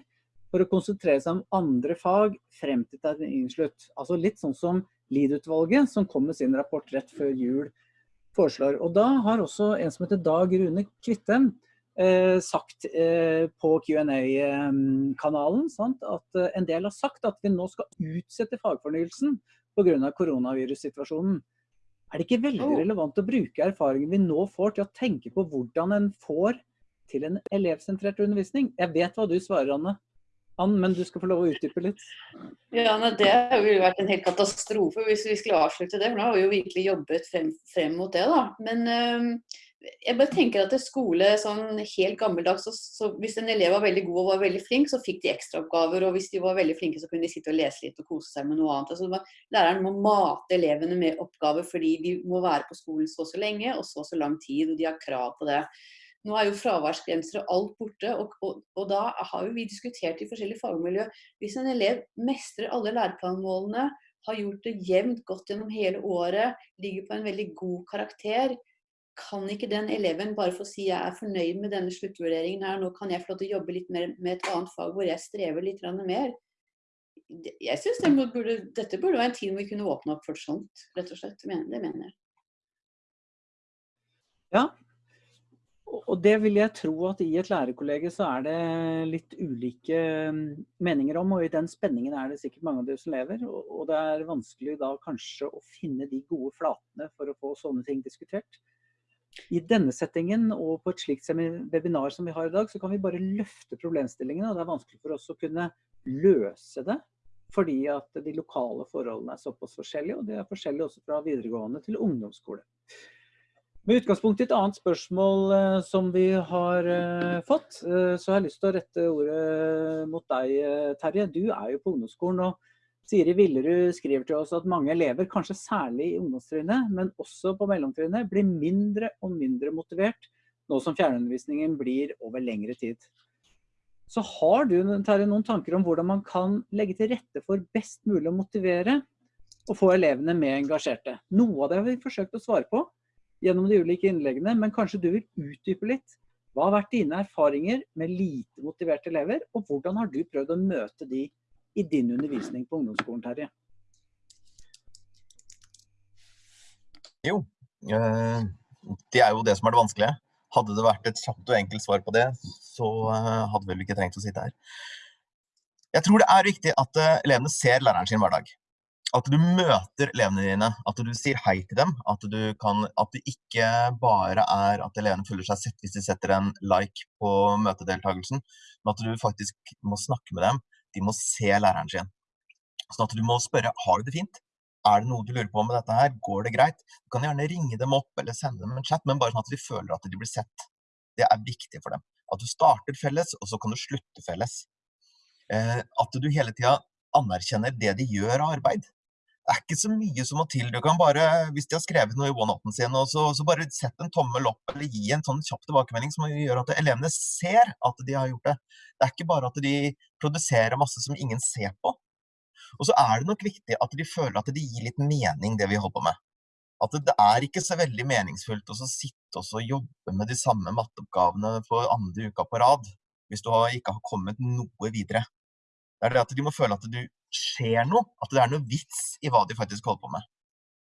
for å konsentrere seg om andre fag frem til terminslutt. Altså litt sånn som LID-utvalget, som kom med sin rapport rett før jul, foreslår. Og da har også en som heter Dag Rune Kvittem eh, sagt eh, på Q&A-kanalen at eh, en del har sagt at vi nå skal utsette fagfornyelsen pga. koronavirussituasjonen. Er det ikke veldig relevant å bruke erfaringen vi nå får til å tenke på hvordan en får til en elevsentrert undervisning? Jeg vet hva du svarer, Anne. Ann, men du skal få lov å utdype litt. Ja, nei, Det ville vært en helt katastrofe hvis vi skulle avslutte det. for Nå har vi jo virkelig jobbet frem, frem mot det. da. Men øh, jeg bare tenker at skole sånn helt gammeldags, så, så Hvis en elev var veldig god og var veldig flink, så fikk de ekstraoppgaver. Og hvis de var veldig flinke, så kunne de sitte og lese litt og kose seg med noe annet. Altså, læreren må mate elevene med oppgaver fordi de må være på skolen så og så lenge og så og så lang tid, og de har krav på det. Nå er jo fraværsgrenser og alt borte, og, og, og da har jo vi diskutert i forskjellige fagmiljø. Hvis en elev mestrer alle læreplanmålene, har gjort det jevnt godt gjennom hele året, ligger på en veldig god karakter, kan ikke den eleven bare få si jeg er fornøyd med denne sluttvurderingen her, nå kan jeg få lov til å jobbe litt mer med et annet fag hvor jeg strever litt mer. Jeg synes det burde, Dette burde være en tid hvor vi kunne åpne opp for sånt, rett og slett. Det mener jeg. Ja, og det vil jeg tro at i et lærerkollege så er det litt ulike mm, meninger om, og i den spenningen er det sikkert mange av dere som lever. Og det er vanskelig da kanskje å finne de gode flatene for å få sånne ting diskutert. I denne settingen og på et slikt webinar som vi har i dag, så kan vi bare løfte problemstillingene. og Det er vanskelig for oss å kunne løse det, fordi at de lokale forholdene er såpass forskjellige. Og de er forskjellige også fra videregående til ungdomsskole. Med utgangspunkt i et annet spørsmål eh, som vi har eh, fått, eh, så har jeg lyst til å rette ordet mot deg, Terje. Du er jo på ungdomsskolen. og Siri Villerud skriver til oss at mange elever, kanskje særlig i ungdomstrinnet, men også på mellomtrinnet, blir mindre og mindre motivert nå som fjernundervisningen blir over lengre tid. Så har du Terje, noen tanker om hvordan man kan legge til rette for best mulig å motivere og få elevene mer engasjerte? Noe av det har vi forsøkt å svare på gjennom de ulike innleggene, men kanskje du vil utdype litt. Hva har vært dine erfaringer med lite motiverte elever, og hvordan har du prøvd å møte de i din undervisning på ungdomsskolen, Terje? Jo, eh, det er jo det som er det vanskelige. Hadde det vært et kjapt og enkelt svar på det, så eh, hadde vi vel ikke trengt å sitte her. Jeg tror det er viktig at eh, elevene ser læreren sin hver dag. At du møter elevene dine, at du sier hei til dem. At, kan, at det ikke bare er at elevene føler seg sett hvis de setter en like på møtedeltakelsen, men at du faktisk må snakke med dem de må se læreren sin. Sånn at du må spørre har du det fint. Er det noe du lurer på med dette her? Går det greit? Du kan gjerne ringe dem opp eller sende dem en chat, men bare sånn at de føler at de blir sett. Det er viktig for dem. At du starter felles, og så kan du slutte felles. Eh, at du hele tida anerkjenner det de gjør av arbeid. Det er ikke så mye som må til. Du kan bare, Hvis de har skrevet noe i OneNoten sin, så, så, bare sett en tommel opp eller gi en sånn kjapp tilbakemelding som gjør at elevene ser at de har gjort det. Det er ikke bare at de produserer masse som ingen ser på. Og så er det nok viktig at de føler at det gir litt mening, det vi holder på med. At det, er ikke så veldig meningsfullt å sitte og jobbe med de samme matteoppgavene for andre uka på rad, hvis du ikke har kommet noe videre. Det er det at de må føle at du skjer noe, at det er noe vits i hva de faktisk holder på med.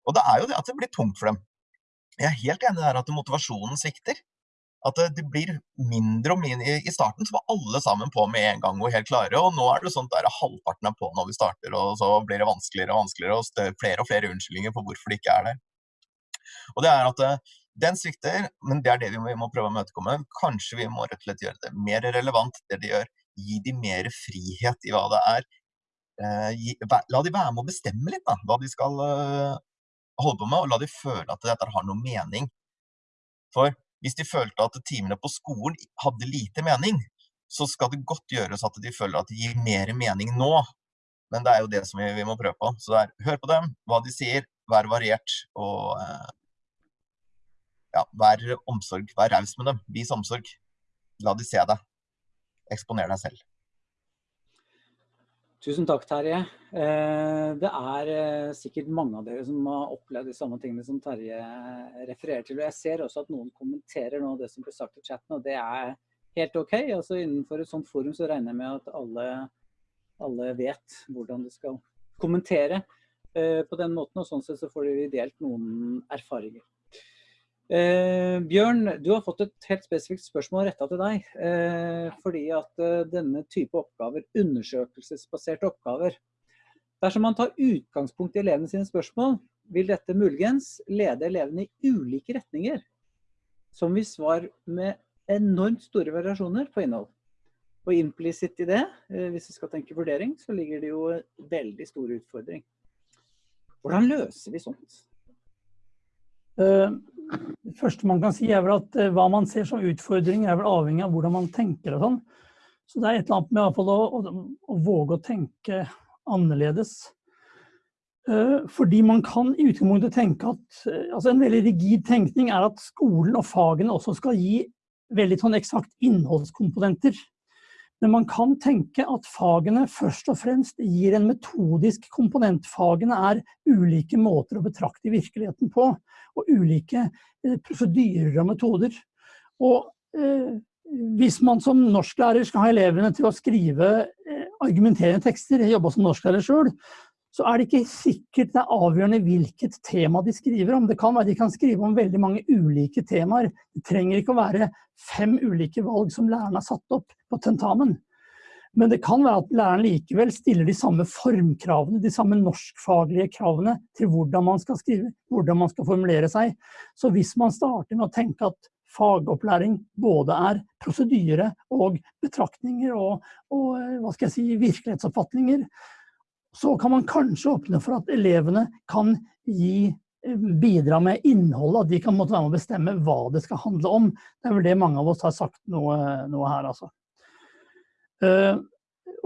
Og det er jo det at det blir tungt for dem. Jeg er helt enig der at motivasjonen svikter. At det, blir mindre og mindre. I starten så var alle sammen på med en gang og helt klare, og nå er det sånn at halvparten er på når vi starter, og så blir det vanskeligere og vanskeligere, og flere og flere unnskyldninger for hvorfor det ikke er der. Og det er at eh, den svikter, men det er det vi må, vi må prøve å imøtekomme. Kanskje vi må rett og slett gjøre det mer relevant, det de gjør. Gi dem mer frihet i hva det er. Eh, la de være med å bestemme litt da, hva de skal eh, holde på med, og la de føle at dette har noe mening. For hvis de følte at timene på skolen hadde lite mening, så skal det godt gjøres at de føler at det gir mer mening nå. Men det er jo det som vi, vi må prøve på. Så det er, hør på dem, hva de sier, vær variert og eh, ja, vær omsorg. Vær raus med dem. Vis omsorg. La de se deg. Eksponer deg selv. Tusen takk, Terje. Eh, det er eh, sikkert mange av dere som har opplevd de samme tingene som Terje refererer til. Og Jeg ser også at noen kommenterer noe av det som ble sagt i chatten, og det er helt OK. Altså Innenfor et sånt forum så regner jeg med at alle, alle vet hvordan du skal kommentere eh, på den måten. Og sånn sett så får vi delt noen erfaringer. Eh, Bjørn, du har fått et helt spesifikt spørsmål retta til deg. Eh, fordi at eh, denne type oppgaver, undersøkelsesbaserte oppgaver Dersom man tar utgangspunkt i elevene sine spørsmål, vil dette muligens lede elevene i ulike retninger. Som vil svar med enormt store variasjoner på innhold. Og implisitt i det, eh, hvis vi skal tenke vurdering, så ligger det jo veldig stor utfordring. Hvordan løser vi sånt? Uh, det første man kan si er vel at hva man ser som utfordringer er vel avhengig av hvordan man tenker og sånn. Så det er et eller annet med å, å, å våge å tenke annerledes. Fordi man kan i utgangspunktet tenke at altså En veldig rigid tenkning er at skolen og fagene også skal gi veldig sånn eksakt innholdskomponenter. Men man kan tenke at fagene først og fremst gir en metodisk komponent. Fagene er ulike måter å betrakte virkeligheten på, og ulike eh, prosedyrer og metoder. Og eh, hvis man som norsklærer skal ha elevene til å skrive eh, argumenterende tekster, jeg jobba som norsklærer sjøl, så er det ikke sikkert det er avgjørende hvilket tema de skriver om. Det kan være de kan skrive om veldig mange ulike temaer. Det trenger ikke å være fem ulike valg som læreren har satt opp på tentamen. Men det kan være at læreren likevel stiller de samme formkravene, de samme norskfaglige kravene til hvordan man skal skrive, hvordan man skal formulere seg. Så hvis man starter med å tenke at fagopplæring både er prosedyre og betraktninger og, og hva skal jeg si, virkelighetsoppfatninger, så kan man kanskje åpne for at elevene kan gi, eh, bidra med innholdet, at de kan måtte være med å bestemme hva det skal handle om. Det er vel det mange av oss har sagt noe, noe her, altså. Uh,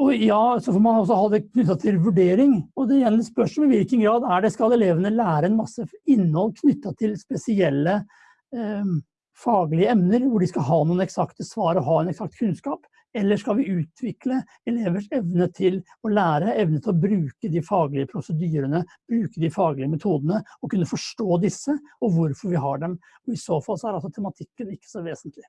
og ja, så får man også ha det knytta til vurdering. Og det igjen spørs om i hvilken grad er det skal elevene lære en masse innhold knytta til spesielle uh, faglige emner, hvor de skal ha noen eksakte svar og ha en eksakt kunnskap. Eller skal vi utvikle elevers evne til å lære, evne til å bruke de faglige prosedyrene, bruke de faglige metodene, og kunne forstå disse, og hvorfor vi har dem. Og I så fall så er altså tematikken ikke så vesentlig.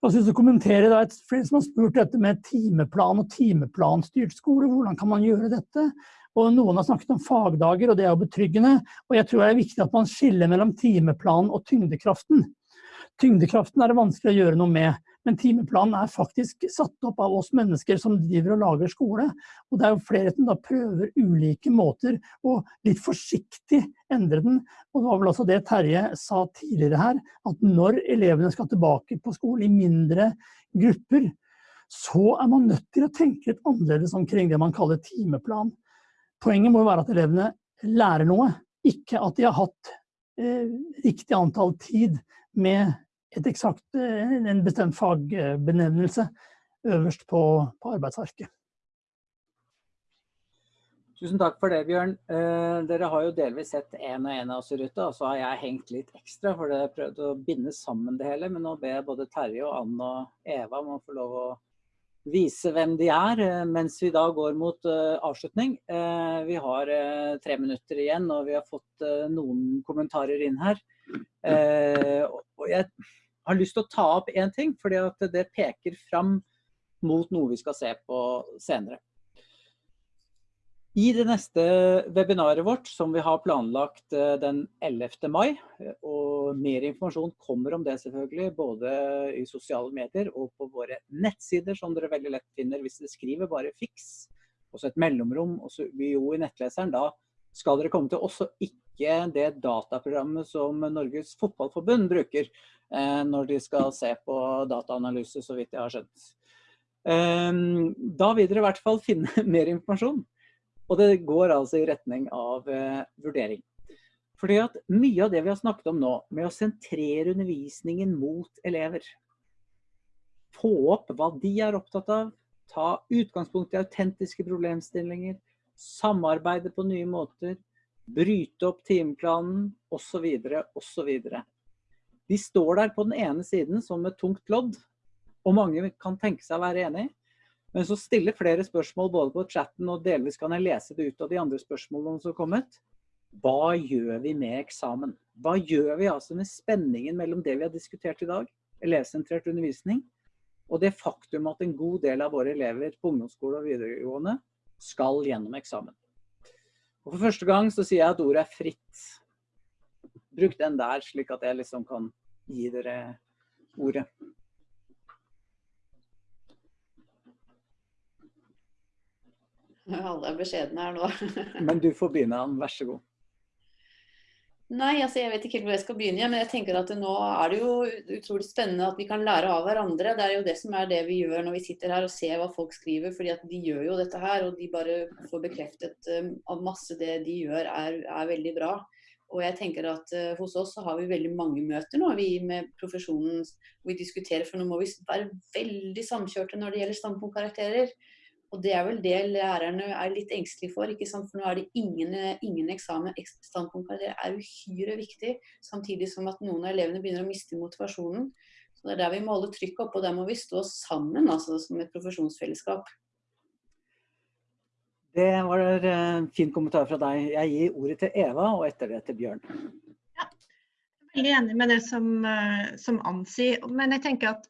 Jeg synes å kommentere da, et, Flere som har spurt dette med timeplan og timeplanstyrt skole, hvordan kan man gjøre dette? Og Noen har snakket om fagdager, og det er jo betryggende. Og jeg tror det er viktig at man skiller mellom timeplanen og tyngdekraften. Tyngdekraften er det vanskelig å gjøre noe med. Men timeplanen er faktisk satt opp av oss mennesker som driver og lager skole. Og det er jo flere som da prøver ulike måter å litt forsiktig endre den. Og det var vel også det Terje sa tidligere her, at når elevene skal tilbake på skolen i mindre grupper, så er man nødt til å tenke litt annerledes omkring det man kaller timeplan. Poenget må jo være at elevene lærer noe, ikke at de har hatt eh, riktig antall tid med et eksakt, eh, en bestemt fagbenevnelse øverst på, på arbeidsarket. Tusen takk for det, Bjørn. Eh, dere har jo delvis sett én og én av oss i ruta, og så har jeg hengt litt ekstra, for jeg prøvde å binde sammen det hele. Men nå ber jeg både Terje og Ann og Eva om å få lov å vise hvem de er, eh, mens vi da går mot uh, avslutning. Uh, vi har uh, tre minutter igjen, og vi har fått noen kommentarer inn her. Og jeg har lyst til å ta opp én ting, fordi at det peker fram mot noe vi skal se på senere. I det neste webinaret vårt, som vi har planlagt eh, den 11. mai, og mer informasjon kommer om det selvfølgelig, både i sosiale medier og på våre nettsider, som dere veldig lett finner hvis dere skriver bare 'fiks', og så et mellomrom, og så jo i nettleseren, da skal dere komme til også ikke det dataprogrammet som Norges Fotballforbund bruker, Eh, når de skal se på dataanalyse, så vidt jeg har skjønt. Eh, da vil dere i hvert fall finne mer informasjon. Og det går altså i retning av eh, vurdering. Fordi at mye av det vi har snakket om nå, med å sentrere undervisningen mot elever, få opp hva de er opptatt av, ta utgangspunkt i autentiske problemstillinger, samarbeide på nye måter, bryte opp timeplanen osv. osv. De står der på den ene siden som et tungt lodd, og mange kan tenke seg å være enig. Men så stiller flere spørsmål både på chatten og delvis kan jeg lese det ut av de andre spørsmålene som har kommet. Hva gjør vi med eksamen? Hva gjør vi altså med spenningen mellom det vi har diskutert i dag, elevsentrert undervisning, og det faktum at en god del av våre elever på ungdomsskole og videregående skal gjennom eksamen. Og For første gang så sier jeg at ordet er fritt. Bruk den der, slik at jeg liksom kan gi dere ordet. Alle er beskjedne her nå. Men du får begynne, Ann. Vær så god. Nei, altså jeg vet ikke helt hvor jeg skal begynne. Men jeg tenker at nå er det jo utrolig spennende at vi kan lære av hverandre. Det er jo det som er det vi gjør når vi sitter her og ser hva folk skriver. fordi at de gjør jo dette her, og de bare får bekreftet um, at masse det de gjør er, er veldig bra. Og jeg tenker at uh, Hos oss så har vi veldig mange møter nå, vi med profesjonen vi diskuterer. For nå må vi være veldig samkjørte når det gjelder standpunktkarakterer. Og det er vel det lærerne er litt engstelige for. ikke sant? For nå er det ingen, ingen eksamen. Standpunktkarakterer er uhyre viktig. Samtidig som at noen av elevene begynner å miste motivasjonen. Så Det er der vi må holde trykket oppe, og der må vi stå sammen altså, som et profesjonsfellesskap. Det var en eh, fin kommentar fra deg. Jeg gir ordet til Eva, og etter det til Bjørn. Ja, jeg er veldig enig med det som, eh, som Ann sier. Men jeg tenker at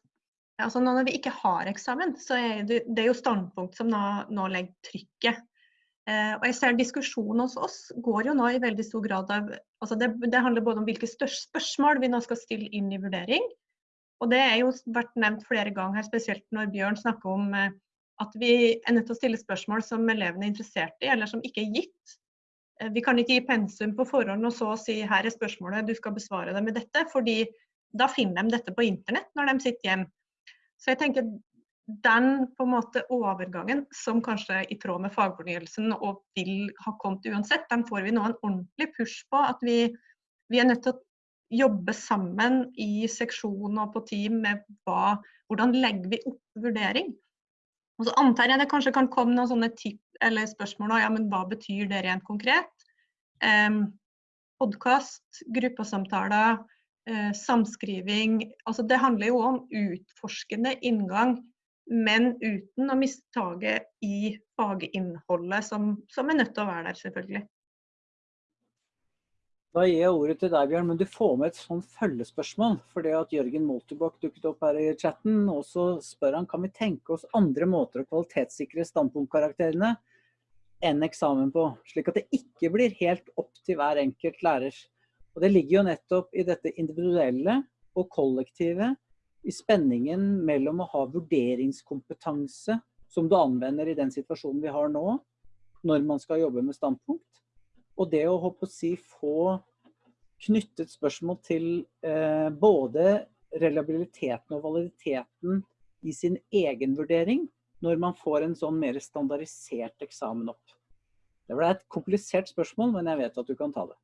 altså når vi ikke har eksamen, så er det, det er jo standpunkt som nå, nå legger trykket. Eh, og jeg ser Diskusjonen hos oss går jo nå i veldig stor grad av altså det, det handler både om hvilke spørsmål vi nå skal stille inn i vurdering. Og det er jo vært nevnt flere ganger her, spesielt når Bjørn snakker om eh, at vi er nødt til å stille spørsmål som elevene er interessert i, eller som ikke er gitt. Eh, vi kan ikke gi pensum på forhånd og så si her er spørsmålet, du skal besvare det med dette. fordi da finner de dette på internett når de sitter hjemme. Så jeg tenker den på en måte overgangen, som kanskje i tråd med fagfornyelsen og vil ha kommet uansett, den får vi nå en ordentlig push på. At vi, vi er nødt til å jobbe sammen i seksjon og på team med hva, hvordan legger vi opp vurdering. Og så antar jeg det kanskje kan komme noen sånne tipp eller spørsmål ja, men hva betyr det rent konkret? Um, Podkast, gruppesamtaler, uh, samskriving. Altså det handler jo om utforskende inngang, men uten å miste taket i faginnholdet, som, som er nødt til å være der, selvfølgelig. Da gir jeg ordet til deg, Bjørn, men du får med et sånn følgespørsmål. For det at Jørgen Moltebakk dukket opp her i chatten, og så spør han kan vi tenke oss andre måter å kvalitetssikre standpunktkarakterene enn eksamen på, slik at det ikke blir helt opp til hver enkelt lærer. Og Det ligger jo nettopp i dette individuelle og kollektive, i spenningen mellom å ha vurderingskompetanse, som du anvender i den situasjonen vi har nå, når man skal jobbe med standpunkt, og det å håpe å si, få knyttet spørsmål til eh, både reliabiliteten og validiteten i sin egen vurdering, når man får en sånn mer standardisert eksamen opp. Det ble et komplisert spørsmål, men jeg vet at du kan ta det.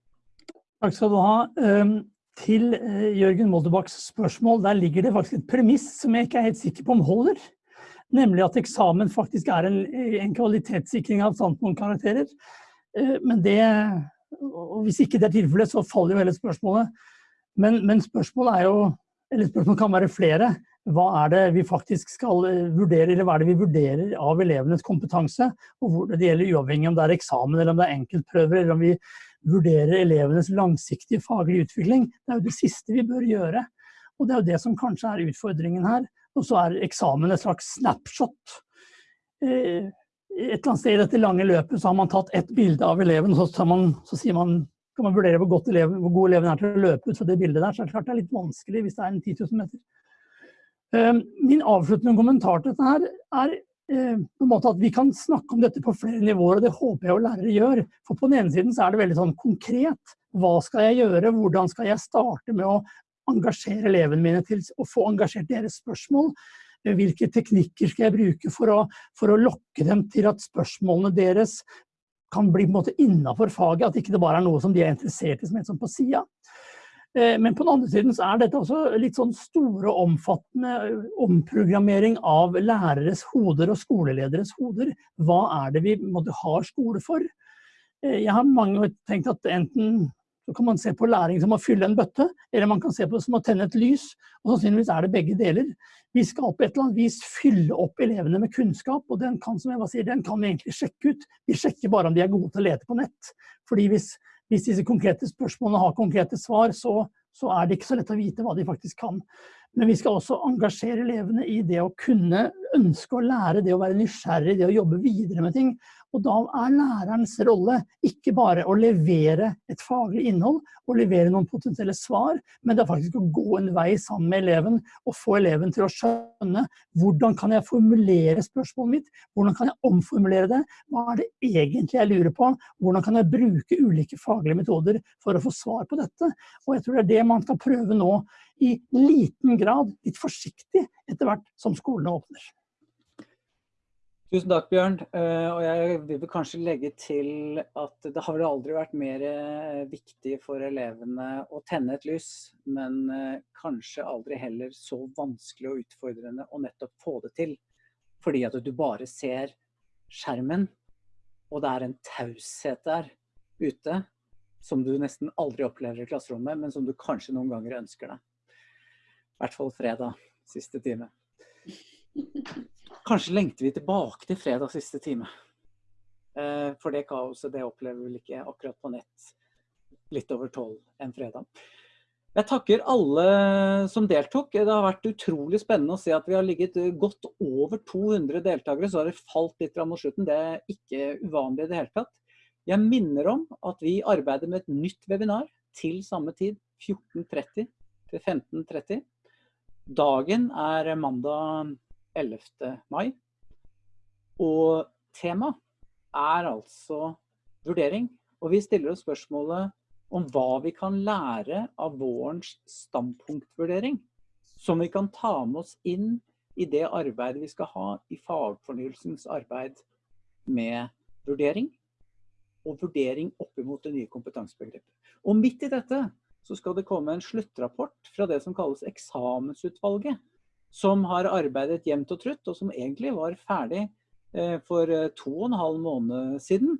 Takk skal du ha. Ehm, til eh, Jørgen Moldebakks spørsmål, der ligger det faktisk et premiss som jeg ikke er helt sikker på om holder. Nemlig at eksamen faktisk er en, en kvalitetssikring av standpunktkarakterer. Eh, men det og Hvis ikke det er tilfellet, så faller jo hele spørsmålet. Men, men spørsmålet er jo Eller spørsmålet kan være flere. Hva er det vi faktisk skal eh, vurdere, eller hva er det vi vurderer av elevenes kompetanse? Og hvor det gjelder uavhengig om det er eksamen eller om det er enkeltprøver, eller om vi vurderer elevenes langsiktige faglige utvikling. Det er jo det siste vi bør gjøre. Og det er jo det som kanskje er utfordringen her. Og så er eksamen et slags snapshot. Eh, et eller annet sted i dette lange løpet så har man tatt ett bilde av eleven, og så, man, så sier man, kan man vurdere hvor, eleven, hvor, god eleven er til å løpe ut fra det bildet der. Så det er klart det er litt vanskelig hvis det er en 10 000 meter. Ehm, min avsluttende kommentar til dette her er eh, på en måte at vi kan snakke om dette på flere nivåer, og det håper jeg jo lærere gjør. For på den ene siden så er det veldig sånn konkret. Hva skal jeg gjøre? Hvordan skal jeg starte med å engasjere elevene mine til å få engasjert deres spørsmål? Hvilke teknikker skal jeg bruke for å, for å lokke dem til at spørsmålene deres kan bli på en måte innafor faget, at ikke det bare er noe som de er interessert i som er på sida. Eh, men på den andre siden så er dette også litt sånn store og omfattende omprogrammering av læreres hoder og skolelederes hoder. Hva er det vi måtte, har skole for? Eh, jeg har mange ganger tenkt at enten så kan man se på læring som å fylle en bøtte, eller man kan se på det som å tenne et lys. Og sannsynligvis er det begge deler. Vi skal på et eller annet vis fylle opp elevene med kunnskap, og den kan som Eva sier, den kan vi egentlig sjekke ut. Vi sjekker bare om de er gode til å lete på nett. Fordi hvis, hvis disse konkrete spørsmålene har konkrete svar, så, så er det ikke så lett å vite hva de faktisk kan. Men vi skal også engasjere elevene i det å kunne ønske å lære, det å være nysgjerrig, det å jobbe videre med ting. Og da er lærerens rolle ikke bare å levere et faglig innhold og levere noen potensielle svar, men det er faktisk å gå en vei sammen med eleven og få eleven til å skjønne hvordan kan jeg formulere spørsmålet mitt, hvordan kan jeg omformulere det, hva er det egentlig jeg lurer på, hvordan kan jeg bruke ulike faglige metoder for å få svar på dette. Og jeg tror det er det man skal prøve nå i liten grad, litt forsiktig etter hvert som skolene åpner. Tusen takk, Bjørn. Eh, og jeg vil kanskje legge til at det har vel aldri vært mer eh, viktig for elevene å tenne et lys, men eh, kanskje aldri heller så vanskelig og utfordrende å nettopp få det til. Fordi at du bare ser skjermen, og det er en taushet der ute som du nesten aldri opplever i klasserommet, men som du kanskje noen ganger ønsker deg. I hvert fall fredag, siste time. Kanskje lengter vi tilbake til fredag siste time. Eh, for det kaoset det opplever vi ikke akkurat på nett litt over tolv en fredag. Jeg takker alle som deltok. Det har vært utrolig spennende å se at vi har ligget godt over 200 deltakere. Så har det falt litt mot slutten. Det er ikke uvanlig i det hele tatt. Jeg minner om at vi arbeider med et nytt webinar til samme tid, 14.30 til 15.30. Dagen er mandag 11. mai. Og tema er altså vurdering. Og vi stiller oss spørsmålet om hva vi kan lære av vårens standpunktvurdering. Som vi kan ta med oss inn i det arbeidet vi skal ha i fagfornyelsens arbeid med vurdering. Og vurdering opp mot det nye kompetansebegrepet. Og midt i dette så skal det komme en sluttrapport fra det som kalles eksamensutvalget som har arbeidet jevnt og trutt, og som egentlig var ferdig eh, for eh, to og en halv måned siden.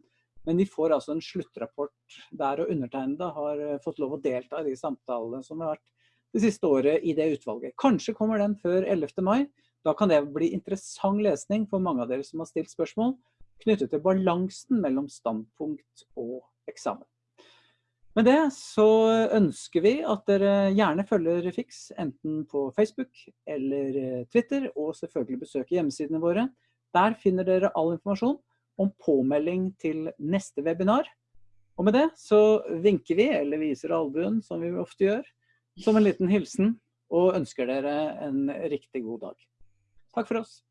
Men de får altså en sluttrapport der, og undertegnede har eh, fått lov å delta i de samtalene som har vært det siste året i det utvalget. Kanskje kommer den før 11. mai. Da kan det bli interessant lesning for mange av dere som har stilt spørsmål knyttet til balansen mellom standpunkt og eksamen. Med det så ønsker vi at dere gjerne følger FIX, enten på Facebook eller eh, Twitter, og selvfølgelig besøker hjemmesidene våre. Der finner dere all informasjon om påmelding til neste webinar. Og med det så vinker vi, eller viser albuen, som vi ofte gjør, som en liten hilsen, og ønsker dere en riktig god dag. Takk for oss.